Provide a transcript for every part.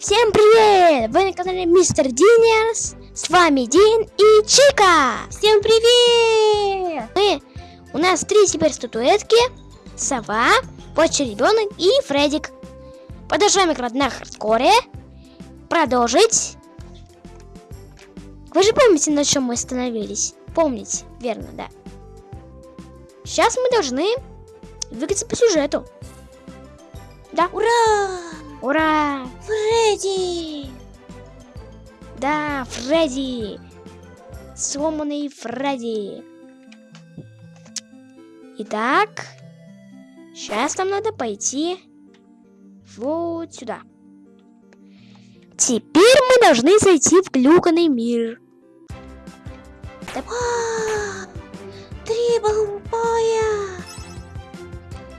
Всем привет! Вы на канале Мистер Динерс. С вами Дин и Чика. Всем привет! Мы, у нас три теперь статуэтки. Сова, почти ребенок и Фредик. Продолжаем играть на хардкоре. Продолжить. Вы же помните, на чем мы остановились? Помните, верно, да. Сейчас мы должны двигаться по сюжету. Да. Ура! Ура! Фредди! Да, Фредди! Сломанный Фредди. Итак, сейчас нам надо пойти вот сюда. Теперь мы должны зайти в глюканный мир. А, Три бомбоя!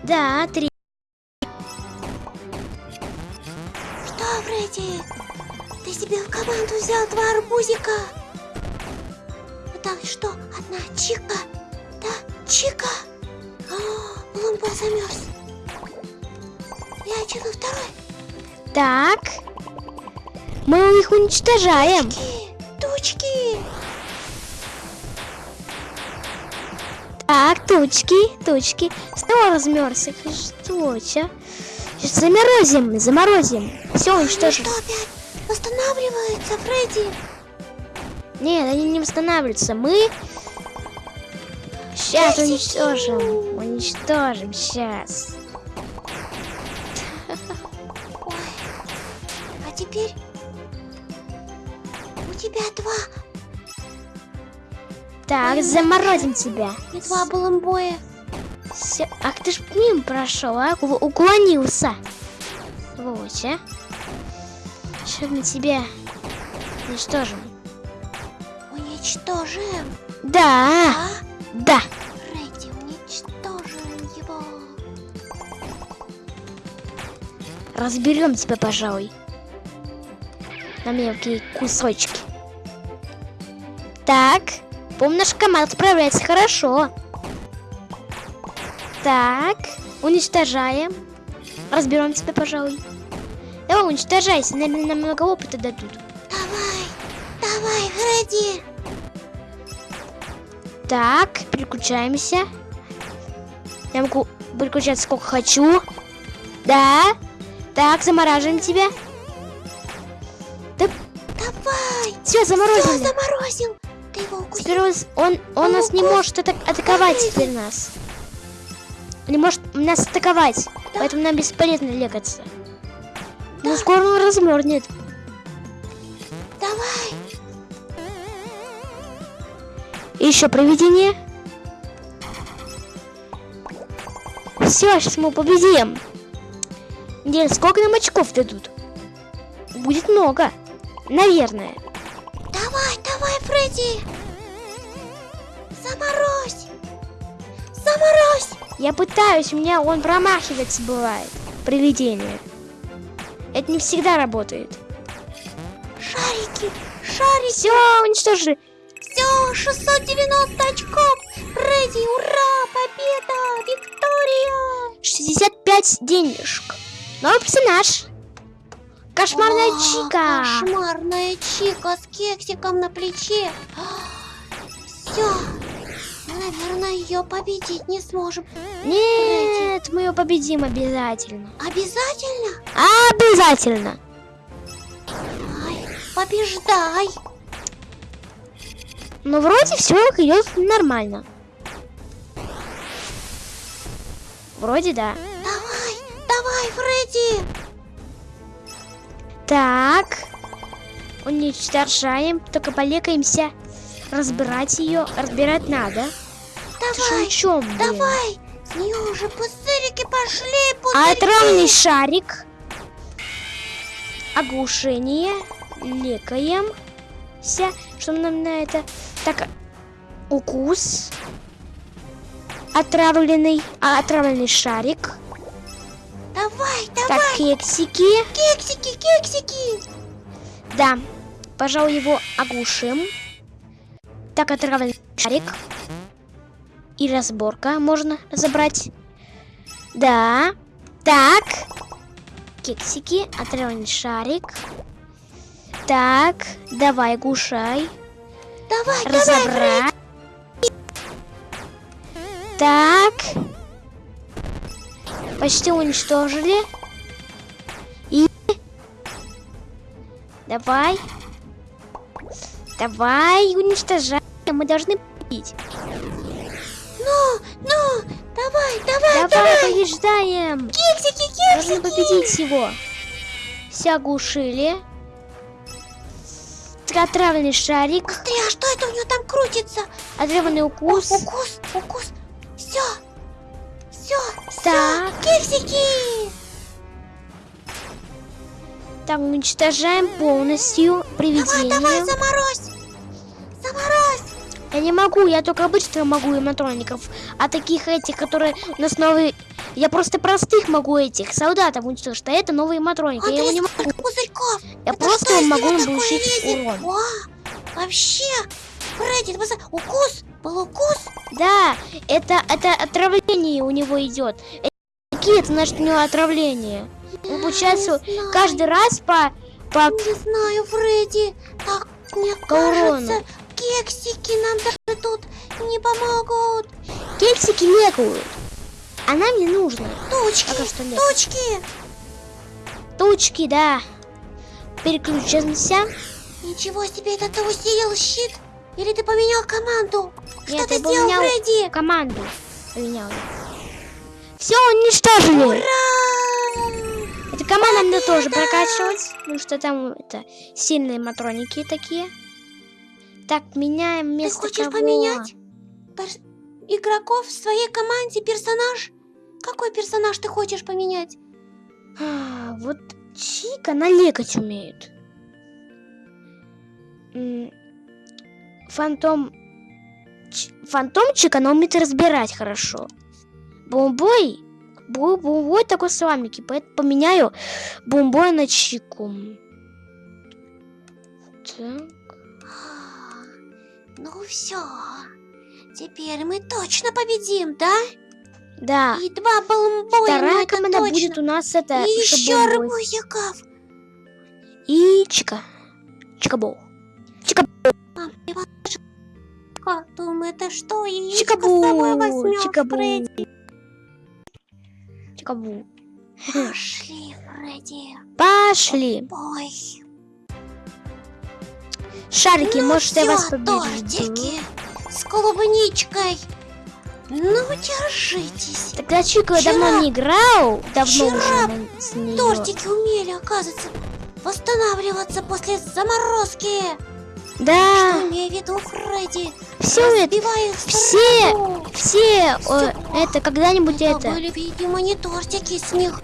Да, три. Фредди? Ты себе в команду взял два арбузика? А так что, одна Чика? Да, Чика? О, Лумба замерз. Я тяну второй. Так. Мы их уничтожаем. Тучки, тучки. Так, тучки, тучки. Снова размерз их. Что, чё? Заморозим, заморозим. Все уничтожим. что, опять восстанавливаются, Фредди? Нет, они не восстанавливаются. Мы сейчас Десять уничтожим. Уничтожим сейчас. Ой. А теперь у тебя два Так, Ой, заморозим тебя. и два баламбоя. Всё. Ах ты ж мимо прошел, а? Уклонился. Вот, а. Сейчас мы тебя уничтожим. Уничтожим. Да, А? да. Фредди, уничтожим его. Разберем тебя, пожалуй. На мелкие кусочки. Так, помню, наш команда справляется хорошо. Так, уничтожаем. Разберем тебя, пожалуй. Давай, уничтожайся, наверное, нам много опыта дадут. Давай, давай, Фредди. Так, переключаемся. Я могу переключаться сколько хочу. Да. Так, замораживаем тебя. Давай. Все, Все, заморозили. заморозил. Ты его укусил. Теперь он, он, он нас не может ата- атаковать теперь нас. Не может нас атаковать. Да. Поэтому нам бесполезно легаться. Ну, скоро он размерзнет. Давай. И еще проведение. Все, сейчас мы победим. Где, сколько нам очков дадут? Будет много. Наверное. Давай, давай, Фредди. Заморозь. Заморозь. Я пытаюсь, у меня он промахивается бывает. Проведение. Это не всегда работает. Шарики, шарики. Все, уничтожили. Все, 690 очков. Фредди, ура, победа, Виктория. 65 денежек. Новый персонаж. Кошмарная О, чика. Кошмарная чика с кексиком на плече. Все. Наверное, ее победить не сможем. Нет, мы ее победим обязательно. Обязательно? Обязательно. Ай, побеждай. Но вроде все идет нормально. Вроде да. Давай, давай, Фредди. Так. Уничтожаем. Только полекаемся. Разбирать ее. Разбирать надо. Давай, чем, давай. С нее уже пузырики пошли, А пузырики. отравленный шарик. Оглушение. Лекаемся. Что нам на это? Так, укус. Отравленный, а, отравленный шарик. Давай, Так, давай. кексики. Кексики, кексики. Да, пожалуй, его оглушим. Так, отравленный шарик. И разборка можно забрать. Да. Так. кексики, отравленный шарик. Так, давай, гушай. Давай, давай, Разобрать. Так. Почти уничтожили. И... Давай. Давай, уничтожай. Мы должны победить. Ну, ну, давай, давай, Давай, побеждаем. кексики, кексики. победить его. Все оглушили. Отравленный шарик. Быстрее, а что это у него там крутится? Отравленный О, укус. укус, укус. Все, все, Так. кексики. Так, уничтожаем полностью Давай, привидение. давай, заморозь. Заморозь. Я не могу, я только обычных могу эматроников. А таких этих, которые у нас новые... Я просто простых могу этих солдатов уничтожить, а это новые эматроники. Я его не могу. пузырьков. Я Это просто могу он им получить урон. Ва, вообще, Фредди, ты укус, был укус. Да, это, это отравление у него идет. Какие это значит у него отравление? Ну, получается, каждый раз по... по... Не знаю, Фредди, так мне По урону. кажется, кексики нам даже тут не помогут. Кексики легают. А нам не нужно. Тучки, Пока что нет. тучки. Тучки, да. Переключимся. Ничего себе, это ты усилил щит? Или ты поменял команду? Что Нет, ты сделал, поменял Фредди? команду. Поменял. Все, уничтожили. Ура! Это команда мне тоже прокачивать. Потому что там это сильные матроники такие. Так, меняем Ты место хочешь кого? поменять игроков в своей команде, персонаж? Какой персонаж ты хочешь поменять? А, вот Чика налегать умеет. Фантом... Ч- Фантомчик, она умеет разбирать хорошо. Бомбой... Бумбой такой слабенький, поэтому поменяю Бумбой на Чику. Так. Ну все, теперь мы точно победим, да? Да. И два балмбоя, Вторая команда точно. будет у нас это... И еще арбузиков. И Чика. Чикабол. Мам, ты Думаю, это что, Чикабу. Чикабу. Фредди? Чикабу. Пошли, Фредди. Пошли. Ой, Шарики, ну может, я вас побежду. тортики с клубничкой. Ну, держитесь. Тогда Чика я Вчера- давно не играл. Давно вчера уже с неё. Тортики умели, оказывается, восстанавливаться после заморозки. Да, Что имею в виду, Фредди? все это, все- все, Всё. э, это когда-нибудь Это это. были, видимо, не тортики, с них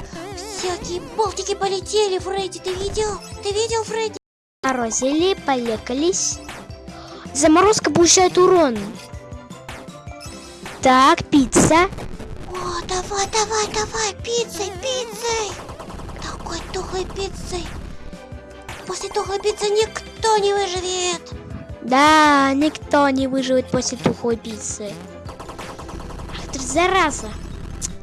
всякие болтики полетели, Фредди. Ты видел? Ты видел, Фредди? Морозили, полекались. Заморозка получает урон. Так, пицца. О, давай, давай, давай, пиццей, пиццей. Такой тухлой пиццей. После тухлой пиццы никто не выживет. Да, никто не выживет после тухлой пиццы. Ах ты зараза.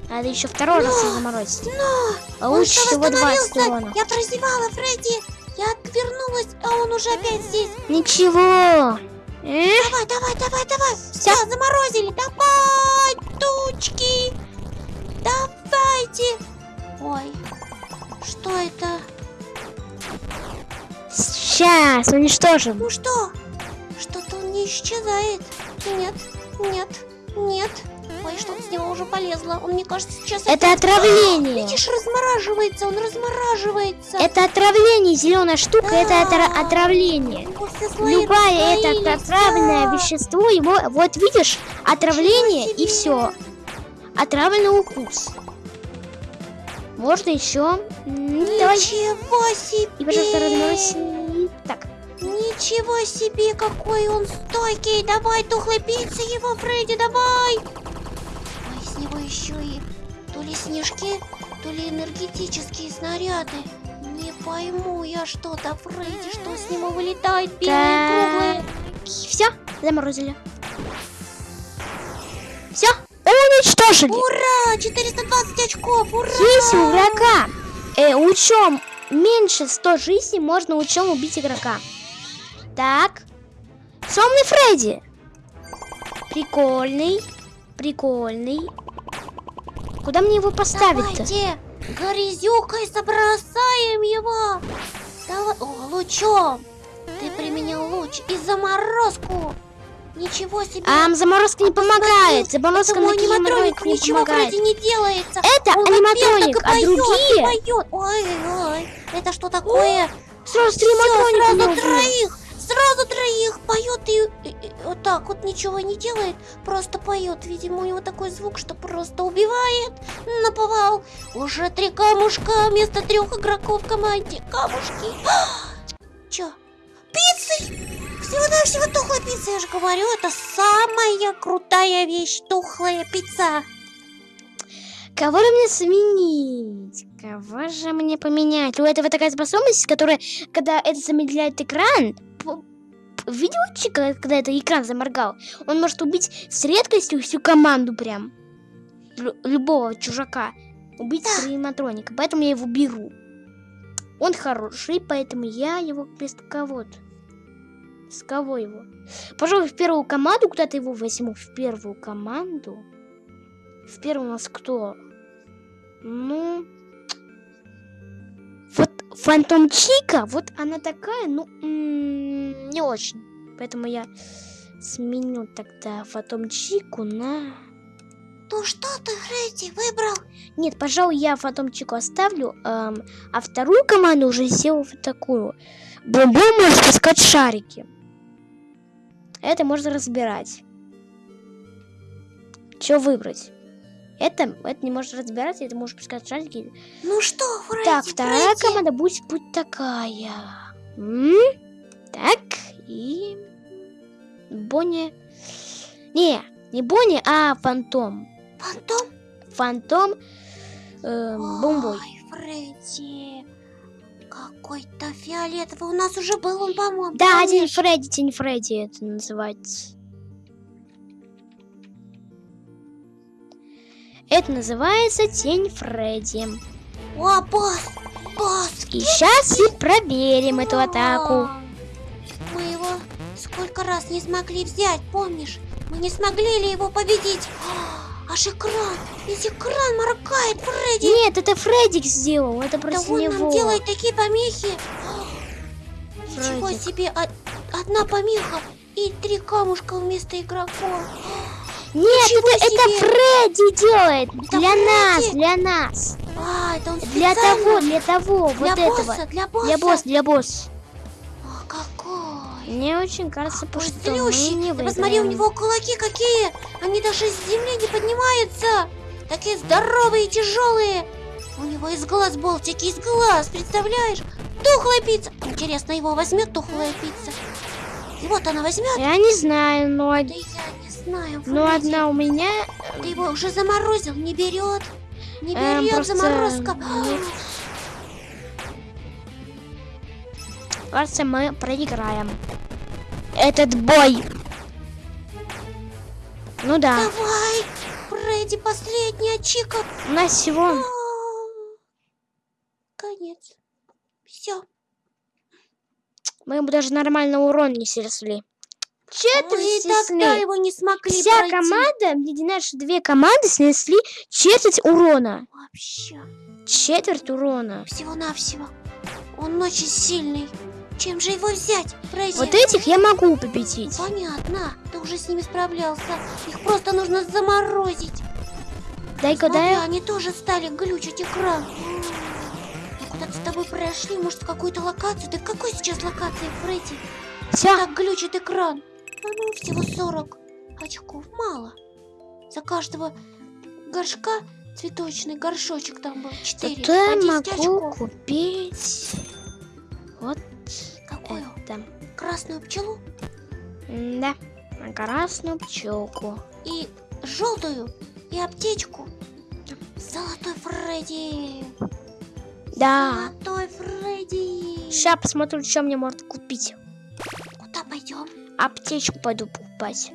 Надо еще второй раз Но, её заморозить. Но А лучше что, всего 20 восстановился? урона. Я прозевала, Фредди. Я отвернулась, а он уже опять здесь. Ничего. Давай, давай, давай, давай. Всё. Все, заморозили. Давай, тучки. Давайте. Ой, что это? Сейчас уничтожим. Ну что? Что-то он не исчезает. Нет, нет, нет. Ой, что-то с него уже полезло. Он, мне кажется, сейчас... Это опять- отравление. Видишь, размораживается, он размораживается. Это отравление, зеленая штука, это отра- отравление. Слои Любое это отравленное да. вещество, его, вот видишь, отравление и все. Отравленный укус. Можно еще. Давай. Ничего себе! И, пожалуйста, разморози. Так, Ничего себе, какой он стойкий! Давай, тухлой пиццы его, Фредди, давай! Еще и то ли снежки, то ли энергетические снаряды. Не пойму я что-то, Фредди, что с него вылетает белые круглые. все, заморозили. Все, уничтожили. Ура! 420 очков, ура! Есть у врага. Э, учем меньше 100 жизней можно учем убить игрока. Так. Сонный Фредди. Прикольный. Прикольный. Куда мне его поставить-то? Давайте грязюкой забросаем его. Давай, о, лучом. Ты применил луч и заморозку. Ничего себе. А заморозка не помогает. Заморозка на моменты не ничего помогает. вроде не делается. Это Он аниматроник, а поет, другие... поет. Ой, ой, это что такое? Сразу три аниматроника сразу троих, сразу троих поет и, и- и вот так вот ничего не делает, просто поет. Видимо, у него такой звук, что просто убивает. Наповал. Уже три камушка вместо трех игроков в команде. Камушки. Чё? Пиццы! Всего-навсего тухлая пицца, я же говорю, это самая крутая вещь, тухлая пицца. Кого же мне сменить? Кого же мне поменять? У этого такая способность, которая, когда это замедляет экран, видел, Чи, когда, это экран заморгал? Он может убить с редкостью всю команду прям. Лю- любого чужака. Убить Да. аниматроника. Поэтому я его беру. Он хороший, поэтому я его вместо кого-то. С кого его? Пожалуй, в первую команду куда-то его возьму. В первую команду. В первую у нас кто? Ну... Вот Фантом Чика, вот она такая, ну, не очень. Поэтому я сменю тогда Фантом Чику на... Ну что ты, Фредди, выбрал? Нет, пожалуй, я Фантом Чику оставлю, эм, а вторую команду уже сделаю вот такую. Бомбой может пускать шарики. Это можно разбирать. Что выбрать? Это, это не может разбираться, это может пускать шарики. Ну что, Фредди, Так, вторая Фредди? команда будет, будет такая. М? Так, и... Бонни... Не, не Бонни, а Фантом. Фантом? Фантом эм, Бомбой. Ой, Фредди, какой-то фиолетовый. У нас уже был он, по-моему. Да, помнишь? День Фредди, День Фредди это называется. Это называется Тень Фредди. О, босс, босс. И сейчас и проверим эту атаку. А, Мы его сколько раз не смогли взять, помнишь? Мы не смогли ли его победить? А, Аж экран, весь экран моргает, Фредди. Нет, это Фреддик сделал, это Да против он него. нам делает такие помехи. Ничего Фреддик. себе, од- одна помеха и три камушка вместо игроков. Нет, Ничего это, это себе! Фредди делает Это для нас, Фредди? для нас. А, это он Для того, для того, для вот этого. босса, для босса. Для босса, для босса. О, какой. Мне очень кажется, Ой, что мы не Ты посмотри, у выиграем. него кулаки какие. Они даже с земли не поднимаются. Такие здоровые и тяжелые. У него из глаз болтики, из глаз, представляешь? Тухлая пицца. Интересно, его возьмет тухлая пицца? И вот она возьмет. Я не знаю, но, Да я знаю, но Фредди. одна у меня... Ты его уже заморозил, не берет. Не Эм, берет просто заморозка. нет. Кажется, мы проиграем. Этот бой. Ну да, Давай, Фредди, последняя чика. у нас всего... А, Конец. Все. Мы ему даже нормально урон не снесли. Четверть Мы тогда его не смогли Вся пройти. команда, где наши две команды снесли четверть урона. Вообще, Четверть урона. всего-навсего. Он очень сильный. Чем же его взять, Фредди? Вот этих я могу победить. Понятно, ты уже с ними справлялся. Их просто нужно заморозить. Дай-ка, дай. они тоже стали глючить экран. Мы куда-то с тобой прошли, может, в какую-то локацию. Ты в какой сейчас локации, Фредди? Все, Так глючит экран. Ну, всего 40 очков. Мало. За каждого горшка цветочный горшочек там был. 4. зато я по 10 могу очков. купить вот Какую? это. Красную пчелу Да, красную пчелку. и желтую, и аптечку. Золотой Фредди. Да. Золотой Фредди. Сейчас посмотрю, что мне можно купить. Куда пойдем? Аптечку пойду покупать.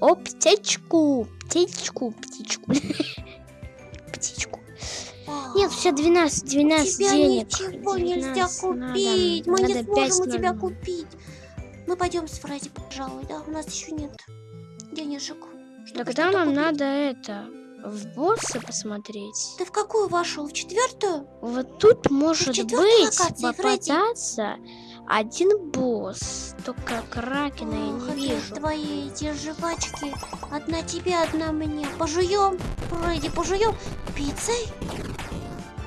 О, птичку, птичку, птичку. Птичку. Нет, сейчас 12, 12 тебя денег. ничего нельзя 12 купить. надо, Мы не сможем 5 у тебя надо. купить. Мы пойдем с Фредди, пожалуй, да? У нас еще нет денежек. чтобы Тогда нам купить. надо это, в босса посмотреть. Ты в какую вошел? В четвертую? Вот тут может быть локации, Фредди? Один босс. Только Кракена я не вижу. твои эти жвачки. Одна тебе, одна мне. Пожуем, Фредди, пожуем. Пиццей?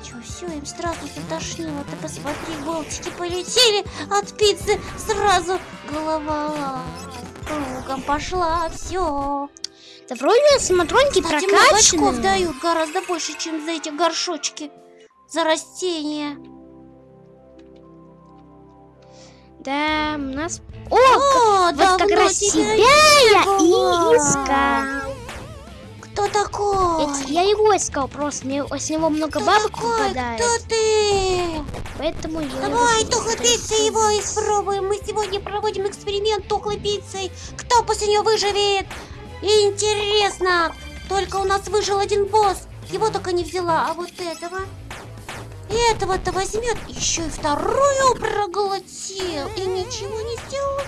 Чё, все, им сразу затошнило. Ты посмотри, болтики полетели от пиццы. Сразу голова кругом пошла. Все. Да вроде смотроньки Кстати, много очков дают гораздо больше, чем за эти горшочки. За растения. Да, у нас... О, О, вот как раз тебя я и искал. Кто такой? Эти- Я его искал просто, мне с него много Кто бабок такой? выпадает. Кто ты? Поэтому я Давай, тухлой пиццей его испробуем. Мы сегодня проводим эксперимент тухлой пиццей. Кто после нее выживет? Интересно. Только у нас выжил один босс. Его только не взяла. А вот этого... Этого-то возьмет. Еще и вторую проглотил. И ничего не сделал.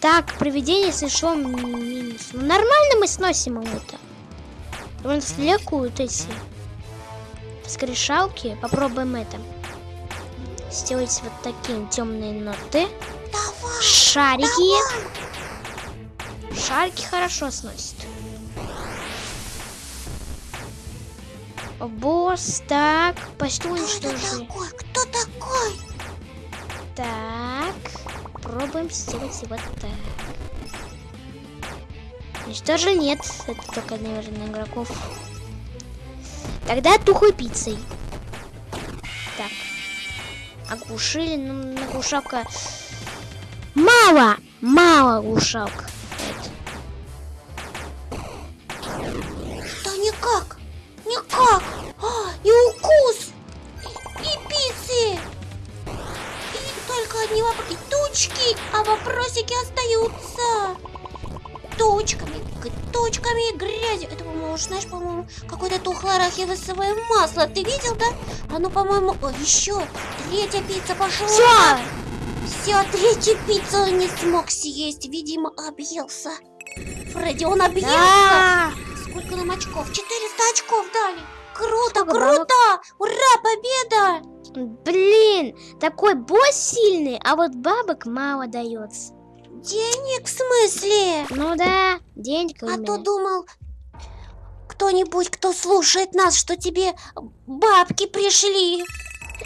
Так, проведение сошло минус. Ну, нормально мы сносим его-то. У нас лекуют эти скрешалки. Попробуем это. Сделать вот такие темные ноты. Давай. Шарики. Шарики хорошо сносят. Босс, так, почти уничтожили. такой? Кто такой? Так, пробуем сделать вот так. Уничтожили? Нет, это только, наверное, игроков. Тогда тухлой пиццей. Так. Оглушили, ну, на глушалка... Мало! Мало глушалка. Да никак. Никак. А, и укус. И, пиццы. И только одни вопросы. И тучки, а вопросики остаются. Точками, точками и грязью. Это, по-моему, знаешь, по-моему, какое-то тухлое арахисовое масло. Ты видел, да? Оно, по-моему... О, еще третья пицца пошла. Всё! Все, третью пиццу не смог съесть. Видимо, объелся. Фредди, он объелся. Да! Сколько нам очков? 400 очков дали. Круто, Сколько круто! Ура, победа! Блин, такой босс сильный, а вот бабок мало дается. Денег в смысле? Ну да, денег А то думал, кто-нибудь, кто слушает нас, что тебе бабки пришли.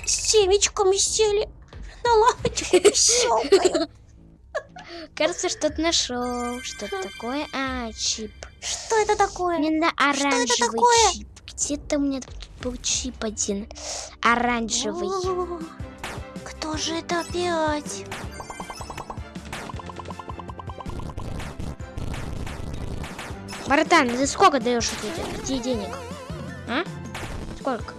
С семечками сели на лавочку и щелкают. Кажется, что-то нашел. Что-то такое. А, чип. Что это такое? Мне на оранжевый такое? чип. Где-то у меня тут был чип один. Оранжевый. О, Кто же это опять? Братан, ты сколько даешь эти денег? А? Сколько?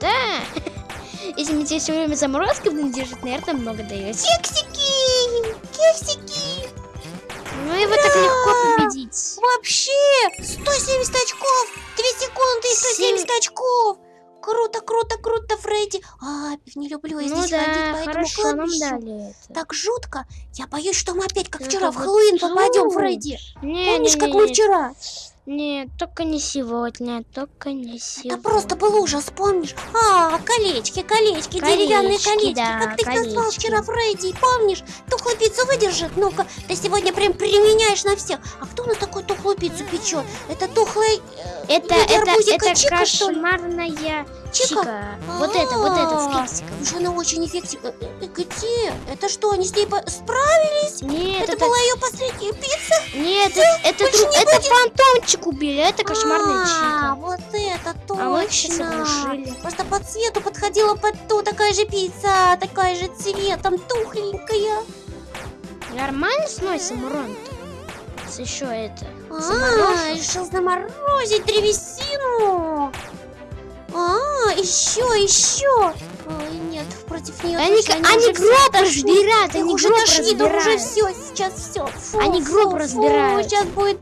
Да. Если мне тебе все время заморозка держать, наверное, много даешь. Кексики! Кексики! Ну его так легко победить. Вообще! 170 очков! 2 секунды и 170 очков! Круто, круто, круто, Фредди! А, не люблю я Ну здесь ходить да, по этому хорошо, нам кладбищу. дали это. Так жутко. Я боюсь, что мы опять, как Это вчера, в Хэллоуин попадем. Фредди. Не, Помнишь, не, как не, мы не. вчера? Нет, только не сегодня, только не сегодня. Это просто был ужас, помнишь? А, колечки, колечки, деревянные Колечки, колечки. да, как ты их назвал колечки. вчера, Фредди, помнишь? Тухлую пиццу выдержит? Ну-ка, ты сегодня прям применяешь на всех. А кто у нас такую тухлую пиццу печет? Это тухлый... э, Это, это, это Чика, кошмарная Чика? чика. Вот это, вот это с А, кексиком. Уже она очень эффективна. Э, э, Где? Это что, они с ней справились? Нет, это, это, была ее последняя пицца? нет, это, это, это фантомчик убили, а это кошмарная А, чика. вот это А мы их сейчас точно. Просто по цвету подходила под ту такая же пицца, такая же цветом, тухленькая. Нормально сносим урон-то? Еще это. А, решил заморозить древесину. А, еще, еще. Ой, нет, против нее Они, точно они уже гроб разбирают, они уже гроб тошнит, их уже все, сейчас все. Они гроб разбирают. Сейчас будет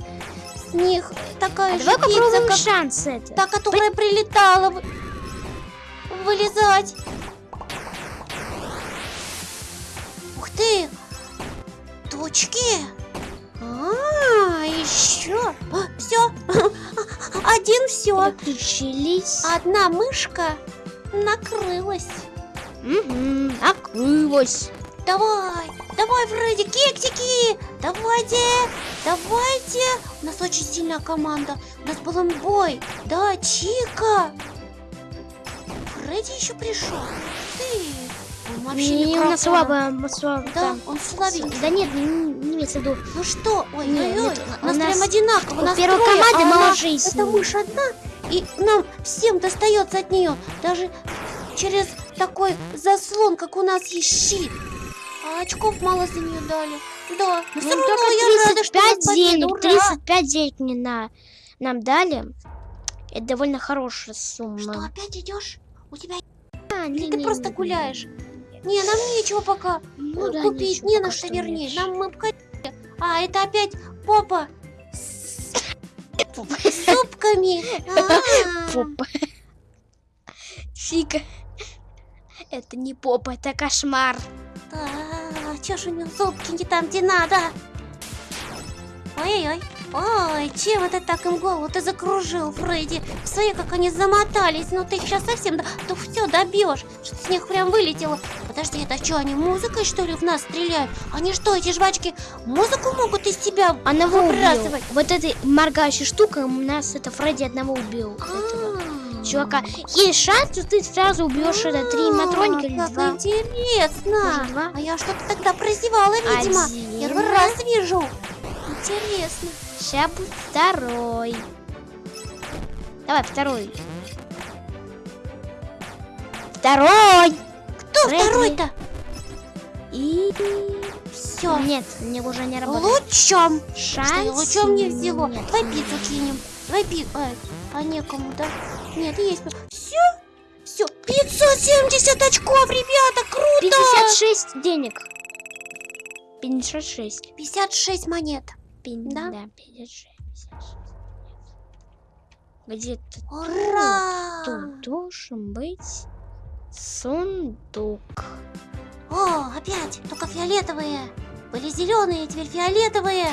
с них такая А же давай пицца, попробуем как шанс это. та, которая прилетала вы- вылезать. Ух ты! Точки! А, еще! Все! Один все! Подключились. Одна мышка накрылась. Угу, накрылась. Давай, давай, Фредди, кексики! Давайте, давайте! У нас очень сильная команда. У нас был бой. Да, Чика! Фредди еще пришел. Ты! Он вообще Не, нас микрофона. слабо, слабо Да, там. он слабенький. Да нет, не, не имеется в виду. Ну что? Ой, Не, ой, ой, нет, у нас прям одинаково. у нас первой трое, команды а мало она- жизни. Это мышь одна, и нам всем достается от нее. Даже через такой заслон, как у нас есть щит. А очков мало за нее дали. Да, но Ну, все равно я рада, что у нас 35 победа. денег, Ура! 35 денег мне на, нам дали. Это довольно хорошая сумма. Что, опять идешь? У тебя А, не, ты не, просто не, гуляешь? Не, нам нечего пока Ну да, купить, не на что, вернее. меньше. Нам мы пока- А, это опять попа с с зубками. А. Попа. Фига. Это не попа, это кошмар. Да, чё ж у него зубки не там, где надо? Ой-ой-ой. Ой, чем это так им голову ты закружил, Фредди? Смотри, как они замотались. Ну ты их сейчас совсем... Да, да все, добьешь. Что-то с них прям вылетело. Подожди, это что, они музыкой, что ли, в нас стреляют? Они что, эти жвачки, музыку могут из Одного убил. выбрасывать? Вот этой моргающей штукой у нас это Фредди одного убил. А, чувака. Есть шанс, что ты сразу убьешь это три матроника или А, как два. интересно. Два? А я что-то тогда прозевала, видимо. Один. Первый раз вижу. Интересно. Сейчас будет второй. Давай, второй. Второй! Кто Фредди. второй-то? И... Все. Нет, мне уже не работает. Лучом. Шанс Что, лучом не взяло? нет. Давай пиццу кинем. Давай пиццу. а некому, да? Нет, есть. Все? Все. 570 очков, ребята, круто! 56 денег. 56. 56 монет. Пин- Да? Да, 56. 56. Где-то Ура! тут должен быть сундук. О, опять. Только фиолетовые. Были зеленые, теперь фиолетовые.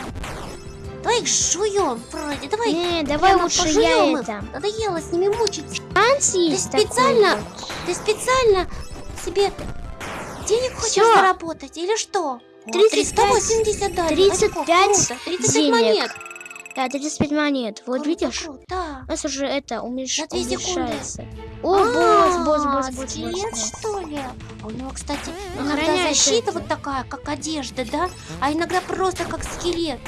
Давай их жуем, вроде. Давай. Не, давай лучше я их. это. Надоело с ними мучиться. Шанс есть такой специально вот. Ты специально себе денег хочешь Всё. заработать или что? О, 35 380 дали. 35 очков, круто. 35 денег. монет. Да, 35 монет. Вот Круто, видишь? круто. У нас уже это умеш... На две секунды. уменьшается. О, босс, босс, А, босс, босс, скелет, босс, босс. что ли? А у него, кстати, иногда защита это. вот такая, как одежда, да? А иногда просто как скелет.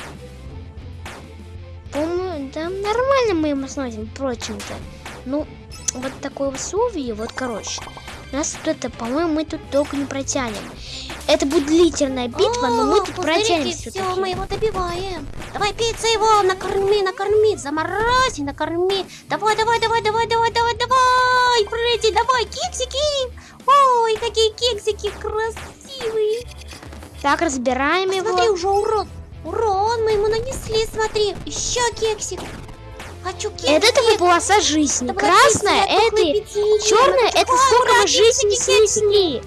По-моему, да нормально мы ему сносим, впрочем-то. Ну, вот такое условие, вот, короче. Нас тут это, по-моему, мы тут долго не протянем. Это будет длительная битва, но мы О, тут пузырики, протянем все, мы его добиваем. Давай, пицца его, накорми, накорми, заморозь и накорми. Давай, давай, давай, давай, давай, давай, давай, Фредди, давай, кексики. Ой, какие кексики красивые. Так, разбираем его. Смотри, уже урон. Урон мы ему нанесли, смотри. Еще кексик. Хочу кексик. Это это полоса жизни. Была Красная это черная это мы жизни снесли.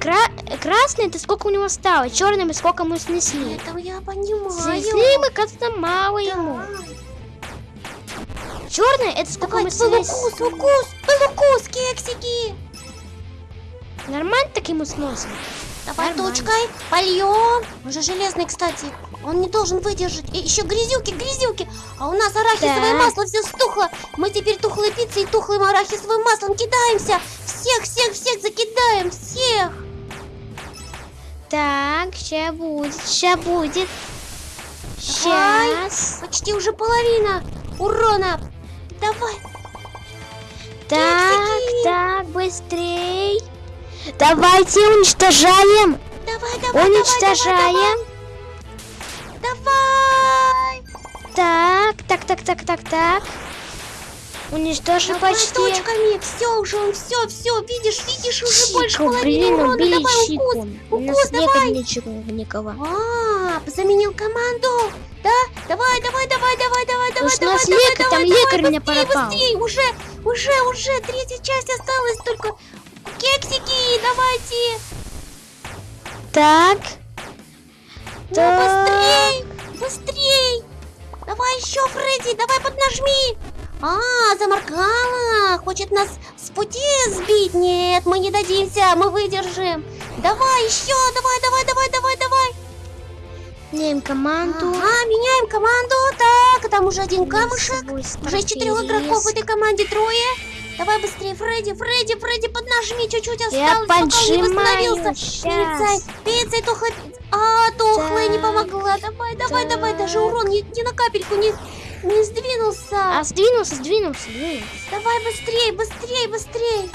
Кра- Красная это сколько у него стало, черным сколько мы снесли. Это я понимаю. Снесли мы как-то мало ему. Черная это сколько Давай, мы снесли. укус, укус, твой укус, кексики. Нормально так ему сносим. Давай Нормально. точкой польем. Он же железный, кстати. Он не должен выдержать. И еще грязюки, грязюки. А у нас арахисовое Так. масло все стухло. Мы теперь тухлой пиццей и тухлым арахисовым маслом кидаемся. Всех, всех, всех закидаем. Всех. Так, ща будет, ща будет. Давай. Сейчас. Почти уже половина урона. Давай. Так, Кексики. так, быстрей. Давайте уничтожаем. Давай, давай, давай, Уничтожаем. Давай. Так, так, так, так, так, так. Уничтожим Давай почти. точками. Все уже, он все, все. Видишь, видишь, уже больше Чику, половины урона. Давай укус. У укус, нас давай. никого. А, заменил команду. Да? Давай, давай, давай, давай, давай, давай, нас давай, лекарь, там лекарь меня быстрее, пропал. быстрее, уже, уже, уже, третья часть осталась только. Кексики, давайте. Так. Ну, Так. быстрей, быстрей. Давай еще, Фредди, давай поднажми. А, заморгала. Хочет нас с пути сбить. Нет, мы не дадимся, мы выдержим. Давай еще, давай, давай, давай, давай, давай. Меняем команду. Ага, меняем команду. Так, там уже один камушек. Уже четырех игроков в этой команде трое. Давай быстрее, Фредди, Фредди, Фредди, поднажми, чуть-чуть Я осталось, пока он не восстановился. Пиццей, пиццей, тухлой. А, тухлая не Так, помогла. Давай, давай, давай, даже урон ни, ни на капельку не, не сдвинулся. А, сдвинулся, сдвинулся, сдвинулся. Давай быстрее, быстрее, быстрее.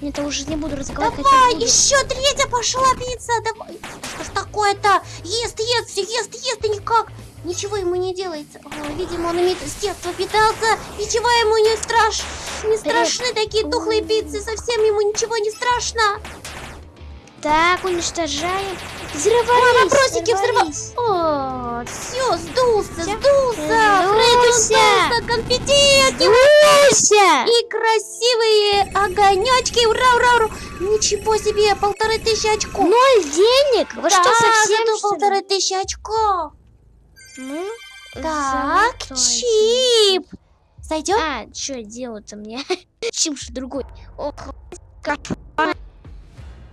Нет, я уже не буду разговаривать. Давай, еще третья пошла пицца. Давай. Что ж такое-то? Ест, ест, все ест, ест, и никак. Ничего ему не делается. О, видимо, он имеет с детства питался. Ничего ему не страш... Не страшны такие тухлые пиццы. Совсем ему ничего не страшно. Так, уничтожаем. Взрывались, вопросики взрывались. О, все, сдулся, сдулся. Фредди, Сдулся. Конфетти от. Сдулся. И красивые огонечки. Ура, ура, ура. Ничего себе, полторы тысячи очков. Ноль денег? Вы что, Да, совсем ли? полторы тысячи очков. Ну, Так, золотой. чип. Сойдет? А, что делать-то мне? Чем же другой? Ох,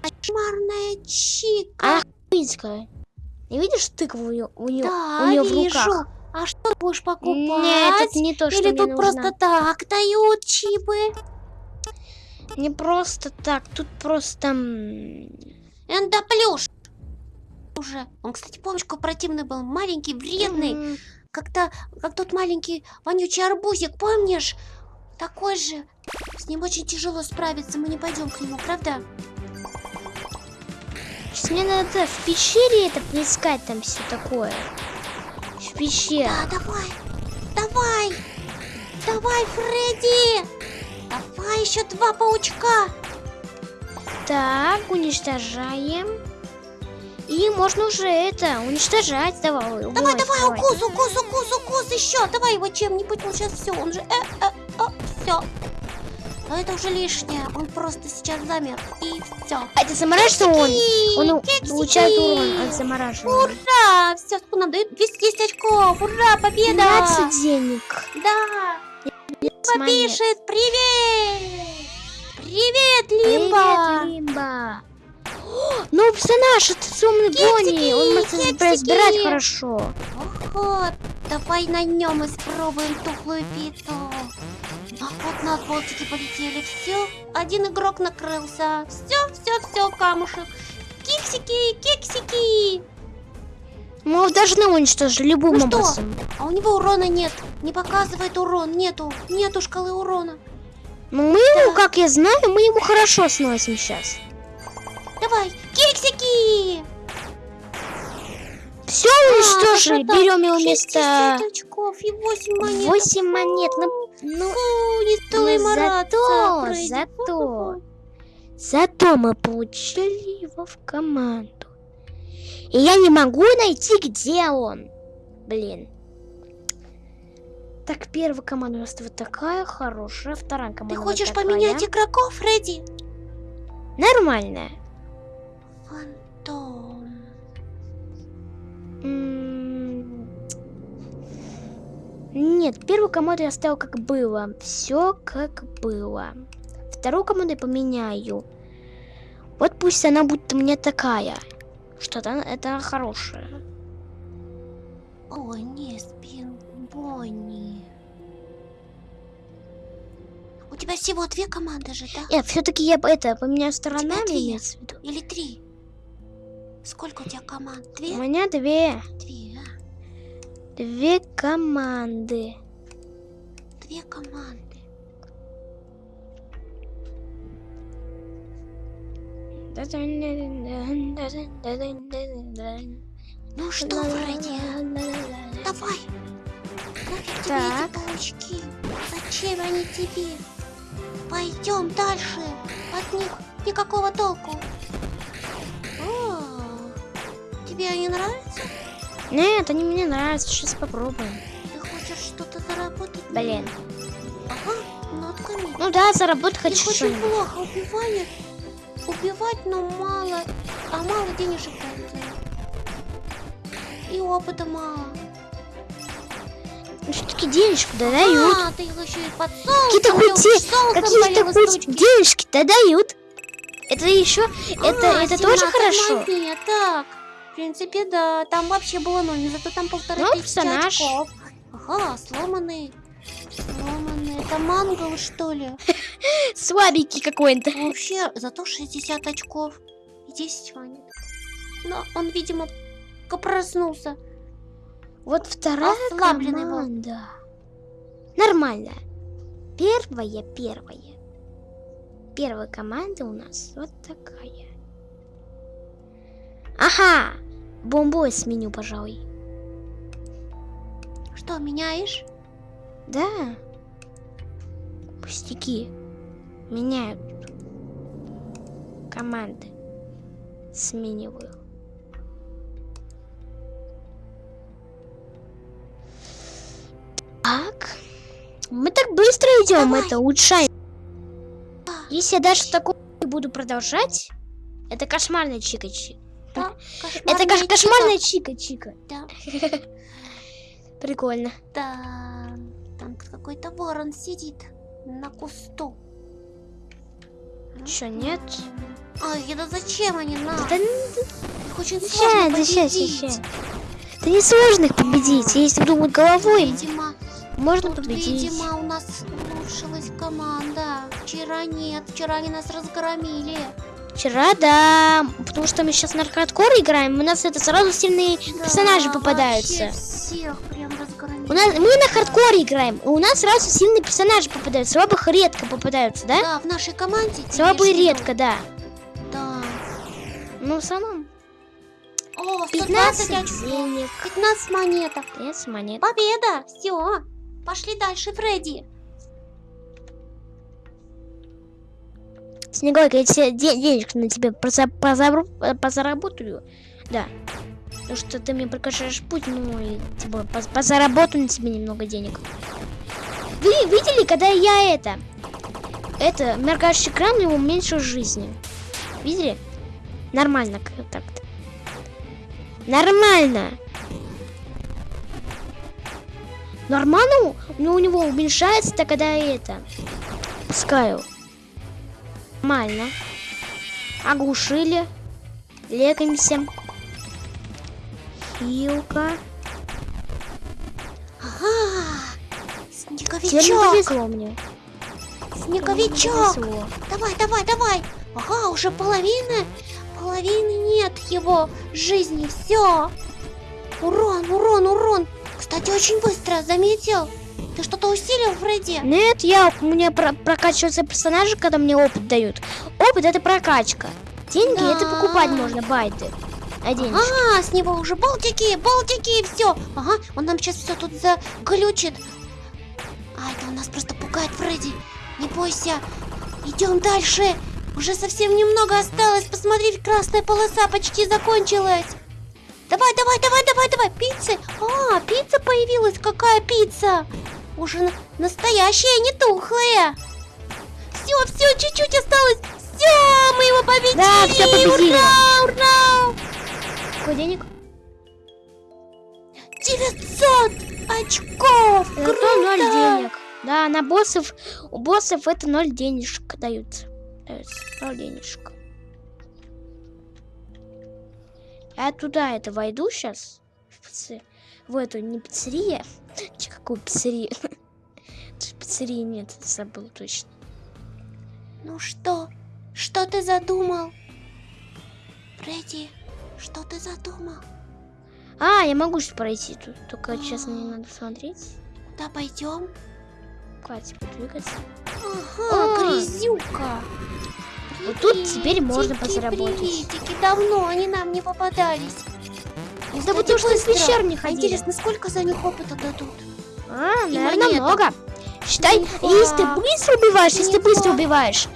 Кошмарная чика. а Пинская. Не видишь тыкву у нее, у нее, да, у нее в руках? А что ты будешь покупать? Нет, это не то, что Или мне тут нужно. просто так дают чипы? Не просто так, тут просто... м, Эндоплюш. Уже. Он, кстати, помнишь, какой противный был? Маленький, вредный. м, Как-то, как тот маленький вонючий арбузик, помнишь? Такой же. С ним очень тяжело справиться. Мы не пойдем к нему, правда? Сейчас мне надо в пещере это поискать, там все такое. В пещере. Да, давай. Давай. Давай, Фредди. Давай еще два паучка. Так, уничтожаем. И можно уже это, уничтожать. Давай, Давай, давай, убивать. укус, укус, укус, укус еще. Давай его чем-нибудь. Он сейчас все, он же... Э, э, все. Но это уже лишнее. Он просто сейчас замер. И все. А это замораживает он? Он у- получает урон от замораживания. Ура! Все, сколько нам дают? 210 очков. Ура, победа! 15 денег. Да. С монет. Пишет, привет! Привет, Лимба! Привет, Лимба. Новый персонаж, это темный Бонни. Он может кексики. разбирать хорошо. Ого, давай на нем испробуем тухлую пиццу. А вот на болтики полетели. Все, один игрок накрылся. Все, все, все, камушек. Кексики, кексики. Мы его должны уничтожить любым Ну что? образом. А у него урона нет. Не показывает урон. Нету. Нету шкалы урона. Ну, мы ему, как я знаю, мы ему хорошо сносим сейчас. Давай, кексики! Все уничтожили. да-да-да, Берем его 60 вместо очков и 8 монет. 8 монет. Ну, ну, Фу, не стоит ну, зато, Фредди. зато. Зато мы получили его в команду. И я не могу найти, где он. Блин. Так, первая команда у нас вот такая хорошая, вторая команда Ты хочешь такая. поменять игроков, Фредди? Нормальная. Фантом. Нет, первую команду я оставил как было. Все как было. Вторую команду я поменяю. Вот пусть она будет у меня такая. Что-то это хорошее. Ой, не, Спин Бонни. У тебя всего две команды же, да? Нет, все-таки я это поменяю сторонами. Или три? Сколько у тебя команд? У Две? меня две. Две, а? Две команды. Две команды. Ну что, Фредди, давай. Нафиг тебе Так. эти паучки? Зачем они тебе? Пойдем дальше. От них никакого толку. Тебе они нравятся? Нет, они мне нравятся. Сейчас попробуем. Ты хочешь что-то заработать? Блин. Ага, нотками. Ну да, заработать хочу очень что-нибудь. плохо убиваешь. Убивать, но мало. А мало денежек дают. И опыта мало. Ну все-таки денежку да дают. А, ты их еще и под. Какие-то хоть Какие-то денежки-то дают. Это еще, это, А, это тоже 17 хорошо. монет, так. В принципе, да. Там вообще было ноль, но зато там полторы Ну, тысячи персонаж. очков. Ага, сломанный. Сломанный. Это мангл, что ли? Слабенький какой-то. Вообще, зато 60 очков. И 10 монет. Но он, видимо, проснулся. Вот вторая Ослабленный был. команда. Нормально. Первая, первая. Первая команда у нас вот такая. Ага. Бомбой сменю, пожалуй. Что, меняешь? Да. Пустяки. Меняют. Команды. Смениваю. Так. Мы так быстро идем, Давай. это улучшаем. А, Если я даже такой буду продолжать, это кошмарная чика-чика. Да, Это кош- кошмарная кошмарная чика-чика. Да. Прикольно. Да, там какой-то ворон сидит на кусту. Чё, нет? Ай, это зачем они нам? Да, Их очень Ща, сложно да ща, ща, победить. ща. Да не сложно их победить. Если думать головой, Видимо, можно тут, победить. видимо, у нас улучшилась команда. Вчера нет, вчера они нас разгромили. Вчера, да, потому что мы сейчас на хардкор играем, у нас это сразу сильные персонажи Да, попадаются. всех прям разгромили. У нас, мы на хардкоре играем, и у нас сразу сильные персонажи попадаются. Слабых редко попадаются, да? Да, в нашей команде. Слабые редко, да. Да. Ну, в основном. О, 15 120 очков. денег. 15 монеток. 15 монет. Победа! Все. Пошли дальше, Фредди. Снегойка, я тебе де- денежек на тебе э, позаработаю. Да. Потому что ты мне прокажешь путь, ну и типа поз- позаработаю на тебе немного денег. Вы видели, когда я это... Это, меркающий экран, его уменьшил жизни. Видели? Нормально как так-то. Нормально. Нормально? Ну, у него уменьшается, то когда это... Пускаю. Нормально. Оглушили. Лекаемся. Хилка. Ага. Теперь не Снеговичок. повезло мне. Снеговичок. Повезло. Давай, давай, давай. Ага, уже половина. Половины нет его жизни. Все. Урон, урон, урон. Кстати, очень быстро, заметил? Ты что-то усилил, Фредди? Нет, я, у меня про- прокачиваются персонажи, когда мне опыт дают. Опыт это прокачка. Деньги это Да. покупать можно, байты. А. Ага, с него уже болтики, болтики и все. Ага, он нам сейчас все тут заглючит. А, это он нас просто пугает, Фредди. Не бойся. Идем дальше. Уже совсем немного осталось. Посмотри, красная полоса почти закончилась. Давай, давай, давай, давай, давай. Пиццы. А, пицца появилась. Какая пицца? Уже на- настоящая, не тухлая. Все, все, чуть-чуть осталось. Все, мы его победили. Да, всё победили. Ура, ура. Сколько денег? 900 очков! Зато Круто! ноль денег. Да, на боссов, у боссов это ноль денежек дают. Даются, Ноль денежек. Я туда это войду сейчас. В, пицце- в эту не пиццерия. Че, какую пиццерию? Пиццерии нет, забыл точно. Ну что? Что ты задумал? Фредди, что ты задумал? А, я могу сейчас пройти тут. Только честно не надо смотреть. Куда пойдем? Хватит подвигаться. Ага, А. грязюка. Вот тут теперь можно Приветики, подзаработать. приветики. Давно они нам не попадались. Да потому что быстро. пещер не ходили. Интересно, сколько за них опыта дадут? А, И наверное, монеток. много. Считай, Неплохо. если ты быстро убиваешь, если ты быстро убиваешь,